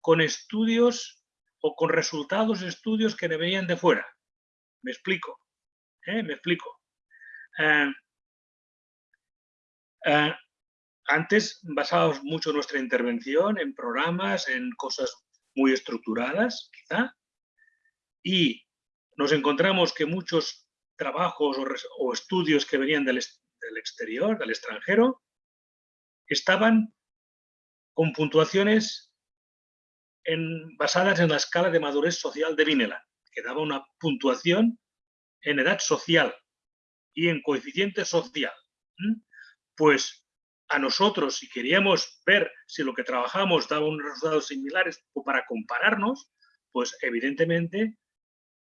con estudios o con resultados de estudios que venían de fuera. Me explico. ¿eh? Me explico. Eh, eh, antes basábamos mucho nuestra intervención en programas, en cosas muy estructuradas, quizá, y nos encontramos que muchos trabajos o, estudios que venían del, exterior, del extranjero, estaban con puntuaciones basadas en la escala de madurez social de Vineland, que daba una puntuación en edad social y en coeficiente social. Pues a nosotros, si queríamos ver si lo que trabajamos daba unos resultados similares o para compararnos, pues evidentemente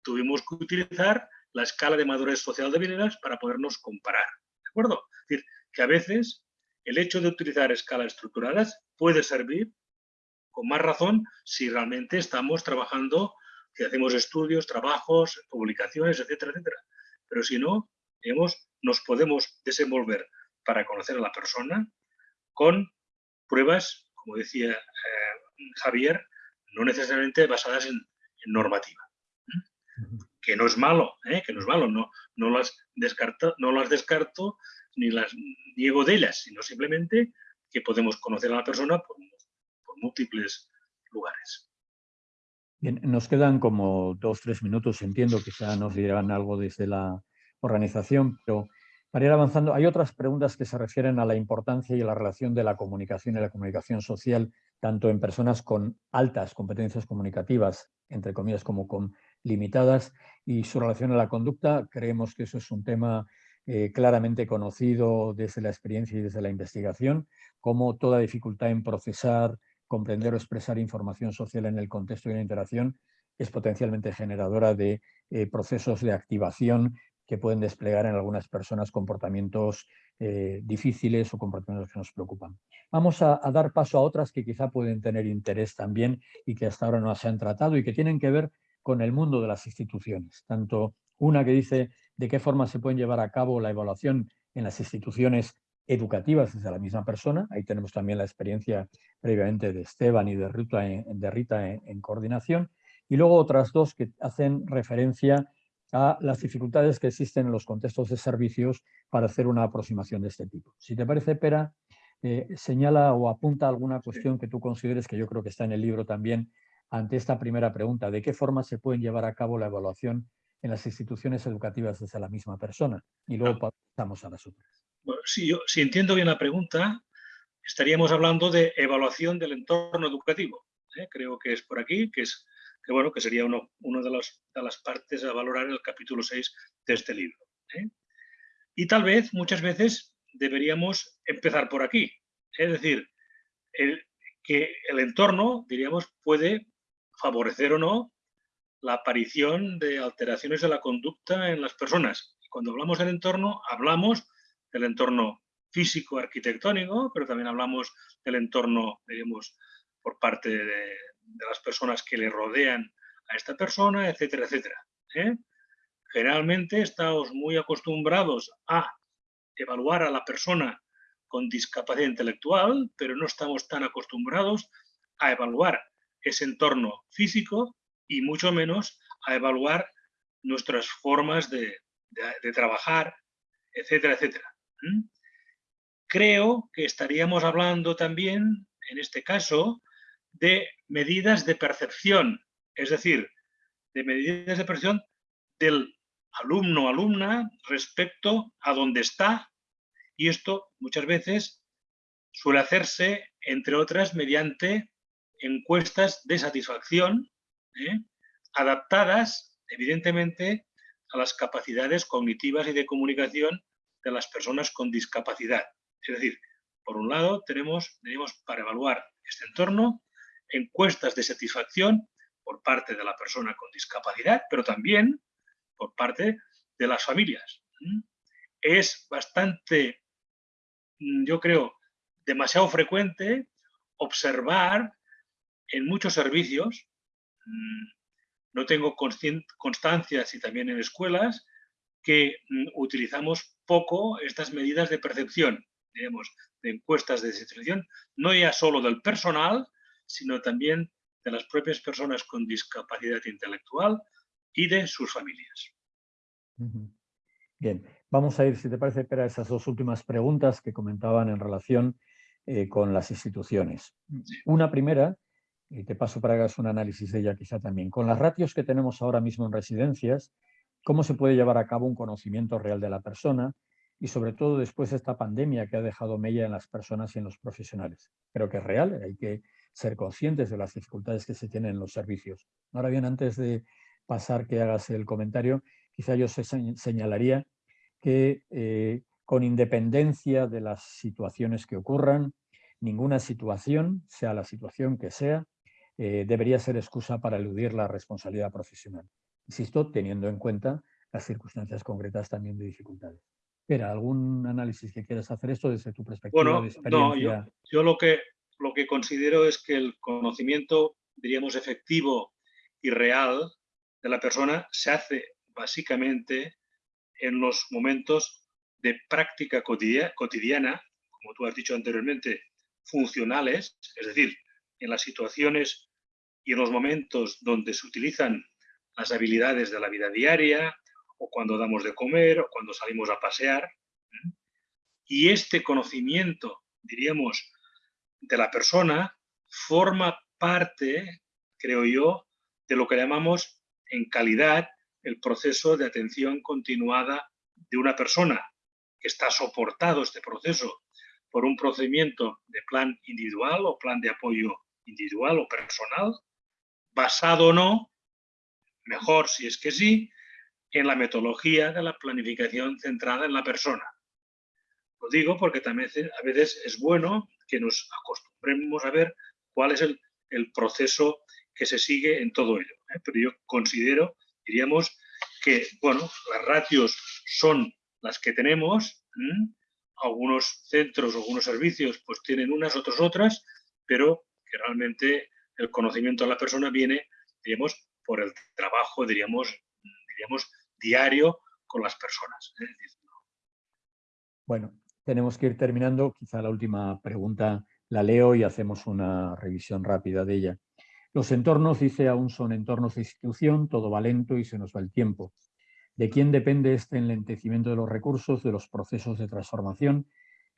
tuvimos que utilizar la escala de madurez social de Vineland para podernos comparar. ¿De acuerdo? Es decir, que a veces el hecho de utilizar escalas estructuradas puede servir con más razón si realmente estamos trabajando, si hacemos estudios, trabajos, publicaciones, etcétera, etcétera. Pero si no, nos podemos desenvolver para conocer a la persona con pruebas, como decía eh, Javier, no necesariamente basadas en, normativa. Que no es malo, ¿eh? que no es malo, no, no, las descarto, no las descarto ni las niego de ellas, sino simplemente que podemos conocer a la persona por, por múltiples lugares. Bien, nos quedan como dos, tres minutos, entiendo, que quizá nos dirán algo desde la organización, pero para ir avanzando, hay otras preguntas que se refieren a la importancia y a la relación de la comunicación y la comunicación social, tanto en personas con altas competencias comunicativas, entre comillas, como con limitadas, y su relación a la conducta. Creemos que eso es un tema eh, claramente conocido desde la experiencia y desde la investigación, como toda dificultad en procesar, comprender o expresar información social en el contexto de una interacción es potencialmente generadora de eh, procesos de activación que pueden desplegar en algunas personas comportamientos eh, difíciles o comportamientos que nos preocupan. Vamos a, dar paso a otras que quizá pueden tener interés también y que hasta ahora no se han tratado y que tienen que ver con el mundo de las instituciones. Tanto una que dice de qué forma se pueden llevar a cabo la evaluación en las instituciones educativas desde la misma persona. Ahí tenemos también la experiencia previamente de Esteban y de Rita de Rita en coordinación. Y luego otras dos que hacen referencia a las dificultades que existen en los contextos de servicios para hacer una aproximación de este tipo. Si te parece, Pera, eh, señala o apunta alguna cuestión que tú consideres, que yo creo que está en el libro también, ante esta primera pregunta, ¿de qué forma se pueden llevar a cabo la evaluación en las instituciones educativas desde la misma persona? Y luego pasamos a las otras. si, yo, si entiendo bien la pregunta, estaríamos hablando de evaluación del entorno educativo. ¿eh? Creo que es por aquí, que, es, que, bueno, que sería uno de, de, las partes a valorar el capítulo 6 de este libro. ¿eh? Y tal vez, muchas veces, deberíamos empezar por aquí. Es decir, el, que el entorno, diríamos, puede favorecer o no la aparición de alteraciones de la conducta en las personas. Cuando hablamos del entorno, hablamos del entorno físico arquitectónico, pero también hablamos del entorno, digamos, por parte de, las personas que le rodean a esta persona, etcétera, etcétera. ¿eh? Generalmente estamos muy acostumbrados a evaluar a la persona con discapacidad intelectual, pero no estamos tan acostumbrados a evaluar ese entorno físico y mucho menos a evaluar nuestras formas de, trabajar, etcétera, etcétera. Creo que estaríamos hablando también, en este caso, de medidas de percepción, es decir, de medidas de percepción del alumno alumna respecto a dónde está y esto muchas veces suele hacerse, entre otras, mediante encuestas de satisfacción ¿eh? adaptadas, evidentemente, a las capacidades cognitivas y de comunicación de las personas con discapacidad. Es decir, por un lado, tenemos, tenemos para evaluar este entorno encuestas de satisfacción por parte de la persona con discapacidad, pero también por parte de las familias. Es bastante Mm, yo creo, demasiado frecuente observar en muchos servicios, mm, no tengo constancia si también en escuelas, que mm, utilizamos poco estas medidas de percepción, digamos, de encuestas de satisfacción, no ya solo del personal, sino también de las propias personas con discapacidad intelectual y de sus familias. Bien, vamos a ir, si te parece, a esas dos últimas preguntas que comentaban en relación eh, con las instituciones. Una primera, y te paso para que hagas un análisis de ella quizá también. Con las ratios que tenemos ahora mismo en residencias, ¿cómo se puede llevar a cabo un conocimiento real de la persona? Y sobre todo después de esta pandemia que ha dejado mella en las personas y en los profesionales. Creo que es real, hay que ser conscientes de las dificultades que se tienen en los servicios. Ahora bien, antes de pasar que hagas el comentario, quizá yo señalaría que eh, con independencia de las situaciones que ocurran, ninguna situación, sea la situación que sea, eh, debería ser excusa para eludir la responsabilidad profesional. Insisto, teniendo en cuenta las circunstancias concretas también de dificultades. Espera, ¿algún análisis que quieras hacer esto desde tu perspectiva de experiencia? No, yo, lo, que, lo que considero es que el conocimiento, diríamos, efectivo y real de la persona se hace básicamente en los momentos de práctica cotidiana, como tú has dicho anteriormente, funcionales, es decir, en las situaciones y en los momentos donde se utilizan las habilidades de la vida diaria, o cuando damos de comer, o cuando salimos a pasear. Y este conocimiento, diríamos, de la persona forma parte, creo yo, de lo que llamamos en calidad el proceso de atención continuada de una persona que está soportado este proceso por un procedimiento de plan individual o plan de apoyo individual o personal, basado o no, mejor si es que sí, en la metodología de la planificación centrada en la persona. Lo digo porque también a veces es bueno que nos acostumbremos a ver cuál es el, proceso que se sigue en todo ello. ¿eh? Pero yo considero diríamos que, bueno, las ratios son las que tenemos, algunos centros, algunos servicios, pues tienen unas, otras otras, pero que realmente el conocimiento de la persona viene, diríamos, por el trabajo, diríamos, diríamos diario con las personas. Bueno, tenemos que ir terminando. Quizá la última pregunta la leo y hacemos una revisión rápida de ella. Los entornos, dice, aún son entornos de institución, todo va lento y se nos va el tiempo. ¿De quién depende este enlentecimiento de los recursos, de los procesos de transformación?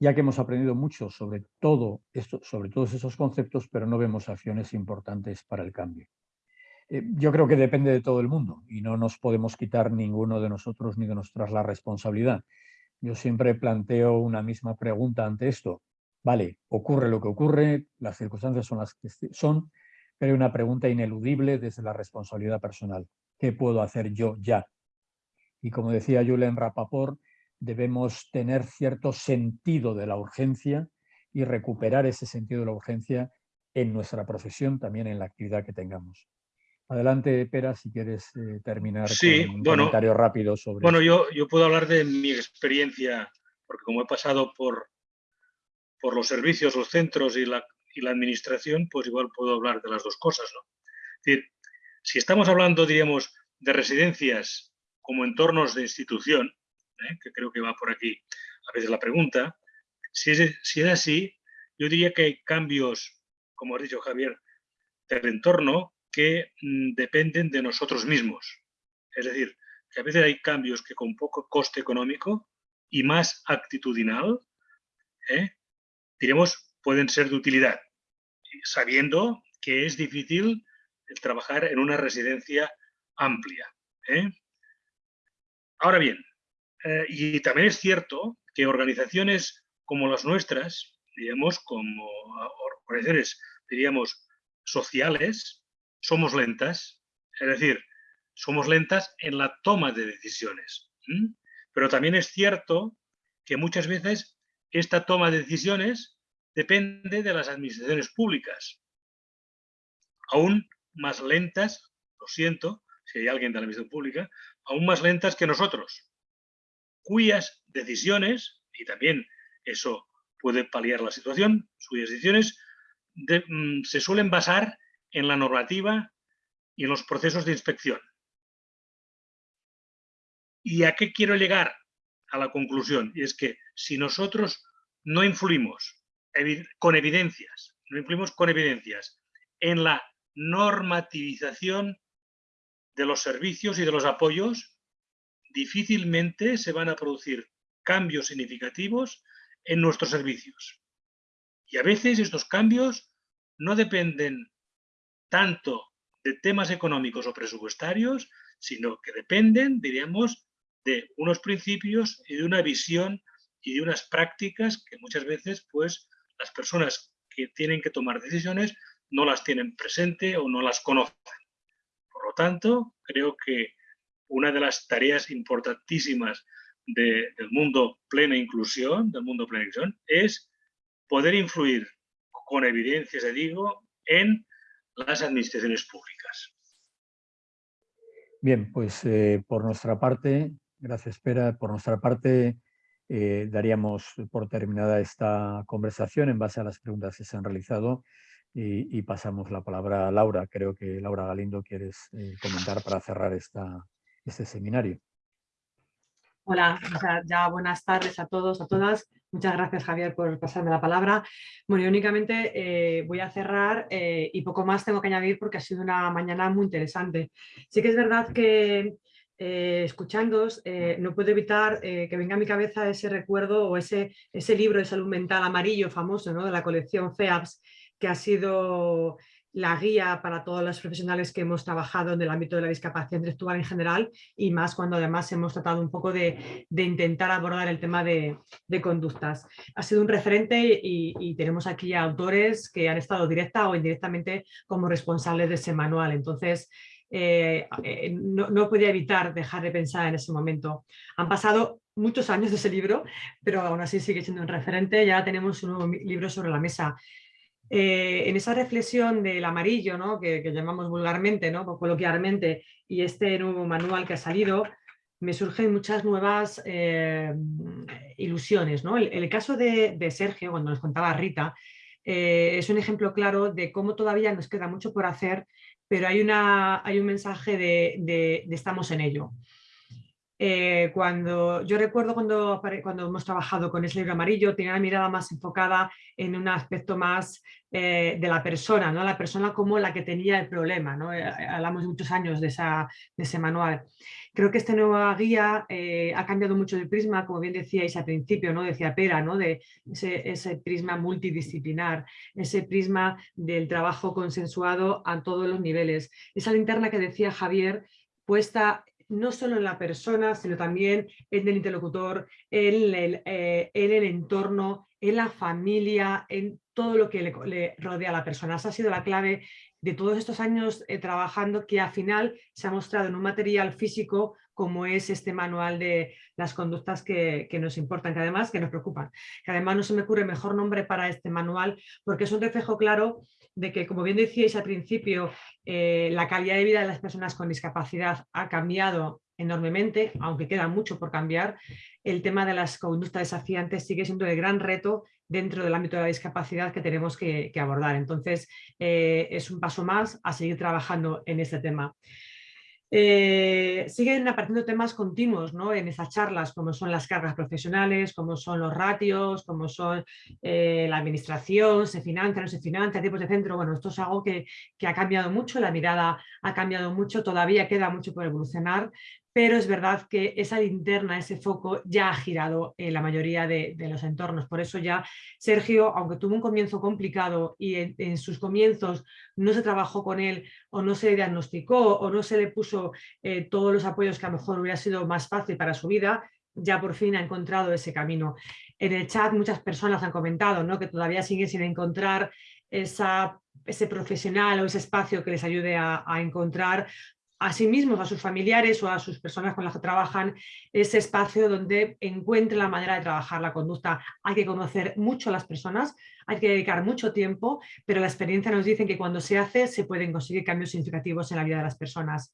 Ya que hemos aprendido mucho sobre, todo esto, sobre todos esos conceptos, pero no vemos acciones importantes para el cambio. Eh, yo creo que depende de todo el mundo y no nos podemos quitar ninguno de nosotros ni de nosotras la responsabilidad. Yo siempre planteo una misma pregunta ante esto. Vale, ocurre lo que ocurre, las circunstancias son las que son, pero hay una pregunta ineludible desde la responsabilidad personal. ¿Qué puedo hacer yo ya? Y como decía Julen Rapaport, debemos tener cierto sentido de la urgencia y recuperar ese sentido de la urgencia en nuestra profesión, también en la actividad que tengamos. Adelante, Pera, si quieres eh, terminar con un comentario rápido sobre Bueno, yo, yo puedo hablar de mi experiencia, porque como he pasado por, por los servicios, los centros y la, y la administración, pues igual puedo hablar de las dos cosas. ¿no? Es decir, si estamos hablando, diríamos, de residencias como entornos de institución, ¿eh? que creo que va por aquí a veces la pregunta, si es, si es así, yo diría que hay cambios, como ha dicho Javier, del entorno que mm, dependen de nosotros mismos. Es decir, que a veces hay cambios que con poco coste económico y más actitudinal, ¿eh? diremos, pueden ser de utilidad, sabiendo que es difícil trabajar en una residencia amplia. ¿eh? Ahora bien, eh, y también es cierto que organizaciones como las nuestras, digamos, como organizaciones, diríamos, sociales, somos lentas, es decir, somos lentas en la toma de decisiones. Pero también es cierto que muchas veces esta toma de decisiones depende de las administraciones públicas. Aún más lentas, lo siento, si hay alguien de la administración pública, aún más lentas que nosotros, cuyas decisiones, y también eso puede paliar la situación, cuyas decisiones mm, se suelen basar en la normativa y en los procesos de inspección. ¿Y a qué quiero llegar? A la conclusión, y es que si nosotros no influimos con evidencias, no influimos con evidencias en la normativización de los servicios y de los apoyos, difícilmente se van a producir cambios significativos en nuestros servicios. Y a veces estos cambios no dependen tanto de temas económicos o presupuestarios, sino que dependen, diríamos, de unos principios y de una visión y de unas prácticas que muchas veces pues las personas que tienen que tomar decisiones no las tienen presente o no las conocen. Por lo tanto, creo que una de las tareas importantísimas del mundo plena inclusión, del mundo plena inclusión, es poder influir con evidencia, se digo, en las administraciones públicas. Bien, pues eh, por nuestra parte, gracias Pera, por nuestra parte eh, daríamos por terminada esta conversación en base a las preguntas que se han realizado y, pasamos la palabra a Laura. Creo que Laura Galindo quieres eh, comentar para cerrar esta, este seminario. Hola, ya buenas tardes a todos, a todas. Muchas gracias Javier por pasarme la palabra. Bueno, únicamente eh, voy a cerrar eh, y poco más tengo que añadir porque ha sido una mañana muy interesante. Sí que es verdad que eh, escuchándos no puedo evitar que venga a mi cabeza ese recuerdo o ese, ese libro de salud mental amarillo famoso ¿no? de la colección FEAPS que ha sido la guía para todos los profesionales que hemos trabajado en el ámbito de la discapacidad intelectual en general y más cuando además hemos tratado un poco de, intentar abordar el tema de, conductas. Ha sido un referente y, tenemos aquí autores que han estado directa o indirectamente como responsables de ese manual. Entonces, eh, eh, no, no podía evitar dejar de pensar en ese momento. Han pasado muchos años de ese libro, pero aún así sigue siendo un referente. Ya tenemos un nuevo libro sobre la mesa eh, en esa reflexión del amarillo, ¿no? que, llamamos vulgarmente, ¿no? coloquialmente, y este nuevo manual que ha salido, me surgen muchas nuevas eh, ilusiones. ¿no? El, caso de, Sergio, cuando nos contaba Rita, eh, es un ejemplo claro de cómo todavía nos queda mucho por hacer, pero hay, una, hay un mensaje de estamos en ello. Eh, cuando yo recuerdo cuando, cuando hemos trabajado con ese libro amarillo, tenía la mirada más enfocada en un aspecto más eh, de la persona, ¿no? la persona como la que tenía el problema. ¿no? Eh, hablamos de muchos años de, esa, de ese manual. Creo que esta nueva guía ha cambiado mucho el prisma, como bien decíais al principio, ¿no? decía Pera, ¿no? de ese, ese prisma multidisciplinar, ese prisma del trabajo consensuado a todos los niveles. Esa linterna que decía Javier puesta no solo en la persona, sino también en el interlocutor, en el, eh, en el entorno, en la familia, en todo lo que le, rodea a la persona. Esa ha sido la clave de todos estos años eh, trabajando que al final se ha mostrado en un material físico como es este manual de las conductas que, nos importan, que además que nos preocupan. Que además no se me ocurre mejor nombre para este manual porque es un reflejo claro de que, como bien decíais al principio, eh, la calidad de vida de las personas con discapacidad ha cambiado enormemente, aunque queda mucho por cambiar. El tema de las conductas desafiantes sigue siendo el gran reto dentro del ámbito de la discapacidad que tenemos que, abordar. Entonces, eh, es un paso más a seguir trabajando en este tema. Eh, siguen apareciendo temas continuos ¿no? en esas charlas, como son las cargas profesionales, como son los ratios, como son eh, la administración, se financia, no se financia, tipos de centro. Bueno, esto es algo que, que ha cambiado mucho, la mirada ha cambiado mucho, todavía queda mucho por evolucionar, pero es verdad que esa linterna, ese foco ya ha girado en la mayoría de, los entornos. Por eso ya Sergio, aunque tuvo un comienzo complicado y en, sus comienzos no se trabajó con él o no se diagnosticó o no se le puso eh, todos los apoyos que a lo mejor hubiera sido más fácil para su vida, ya por fin ha encontrado ese camino. En el chat muchas personas han comentado ¿no? que todavía siguen sin encontrar ese profesional o ese espacio que les ayude a encontrar a sí mismos, a sus familiares o a sus personas con las que trabajan, ese espacio donde encuentren la manera de trabajar la conducta. Hay que conocer mucho a las personas, hay que dedicar mucho tiempo, pero la experiencia nos dice que cuando se hace se pueden conseguir cambios significativos en la vida de las personas.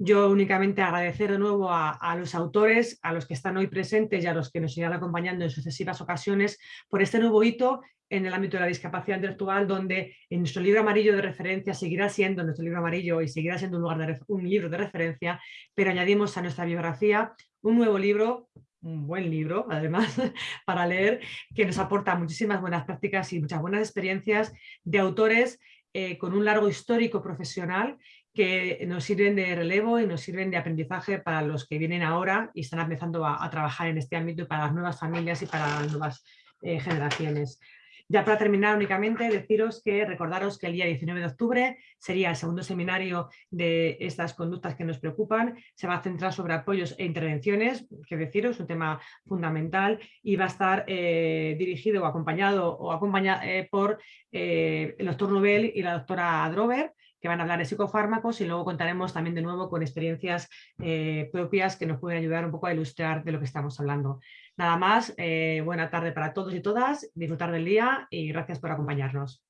Yo únicamente agradecer de nuevo a, los autores, a los que están hoy presentes y a los que nos irán acompañando en sucesivas ocasiones por este nuevo hito en el ámbito de la discapacidad intelectual, donde en nuestro libro amarillo de referencia seguirá siendo nuestro libro amarillo y seguirá siendo un, lugar de, un libro de referencia, pero añadimos a nuestra biografía un nuevo libro, un buen libro además, *laughs* para leer, que nos aporta muchísimas buenas prácticas y muchas buenas experiencias de autores eh, con un largo histórico profesional que nos sirven de relevo y nos sirven de aprendizaje para los que vienen ahora y están empezando a, trabajar en este ámbito y para las nuevas familias y para las nuevas eh, generaciones. Ya para terminar únicamente deciros que recordaros que el día 19 de octubre sería el segundo seminario de estas conductas que nos preocupan. Se va a centrar sobre apoyos e intervenciones, que deciros, un tema fundamental y va a estar eh, dirigido o acompañado o acompañado eh, por el doctor Nobel y la doctora Drover que van a hablar de psicofármacos y luego contaremos también de nuevo con experiencias eh, propias que nos pueden ayudar un poco a ilustrar de lo que estamos hablando. Nada más, eh, buena tarde para todos y todas, disfrutar del día y gracias por acompañarnos.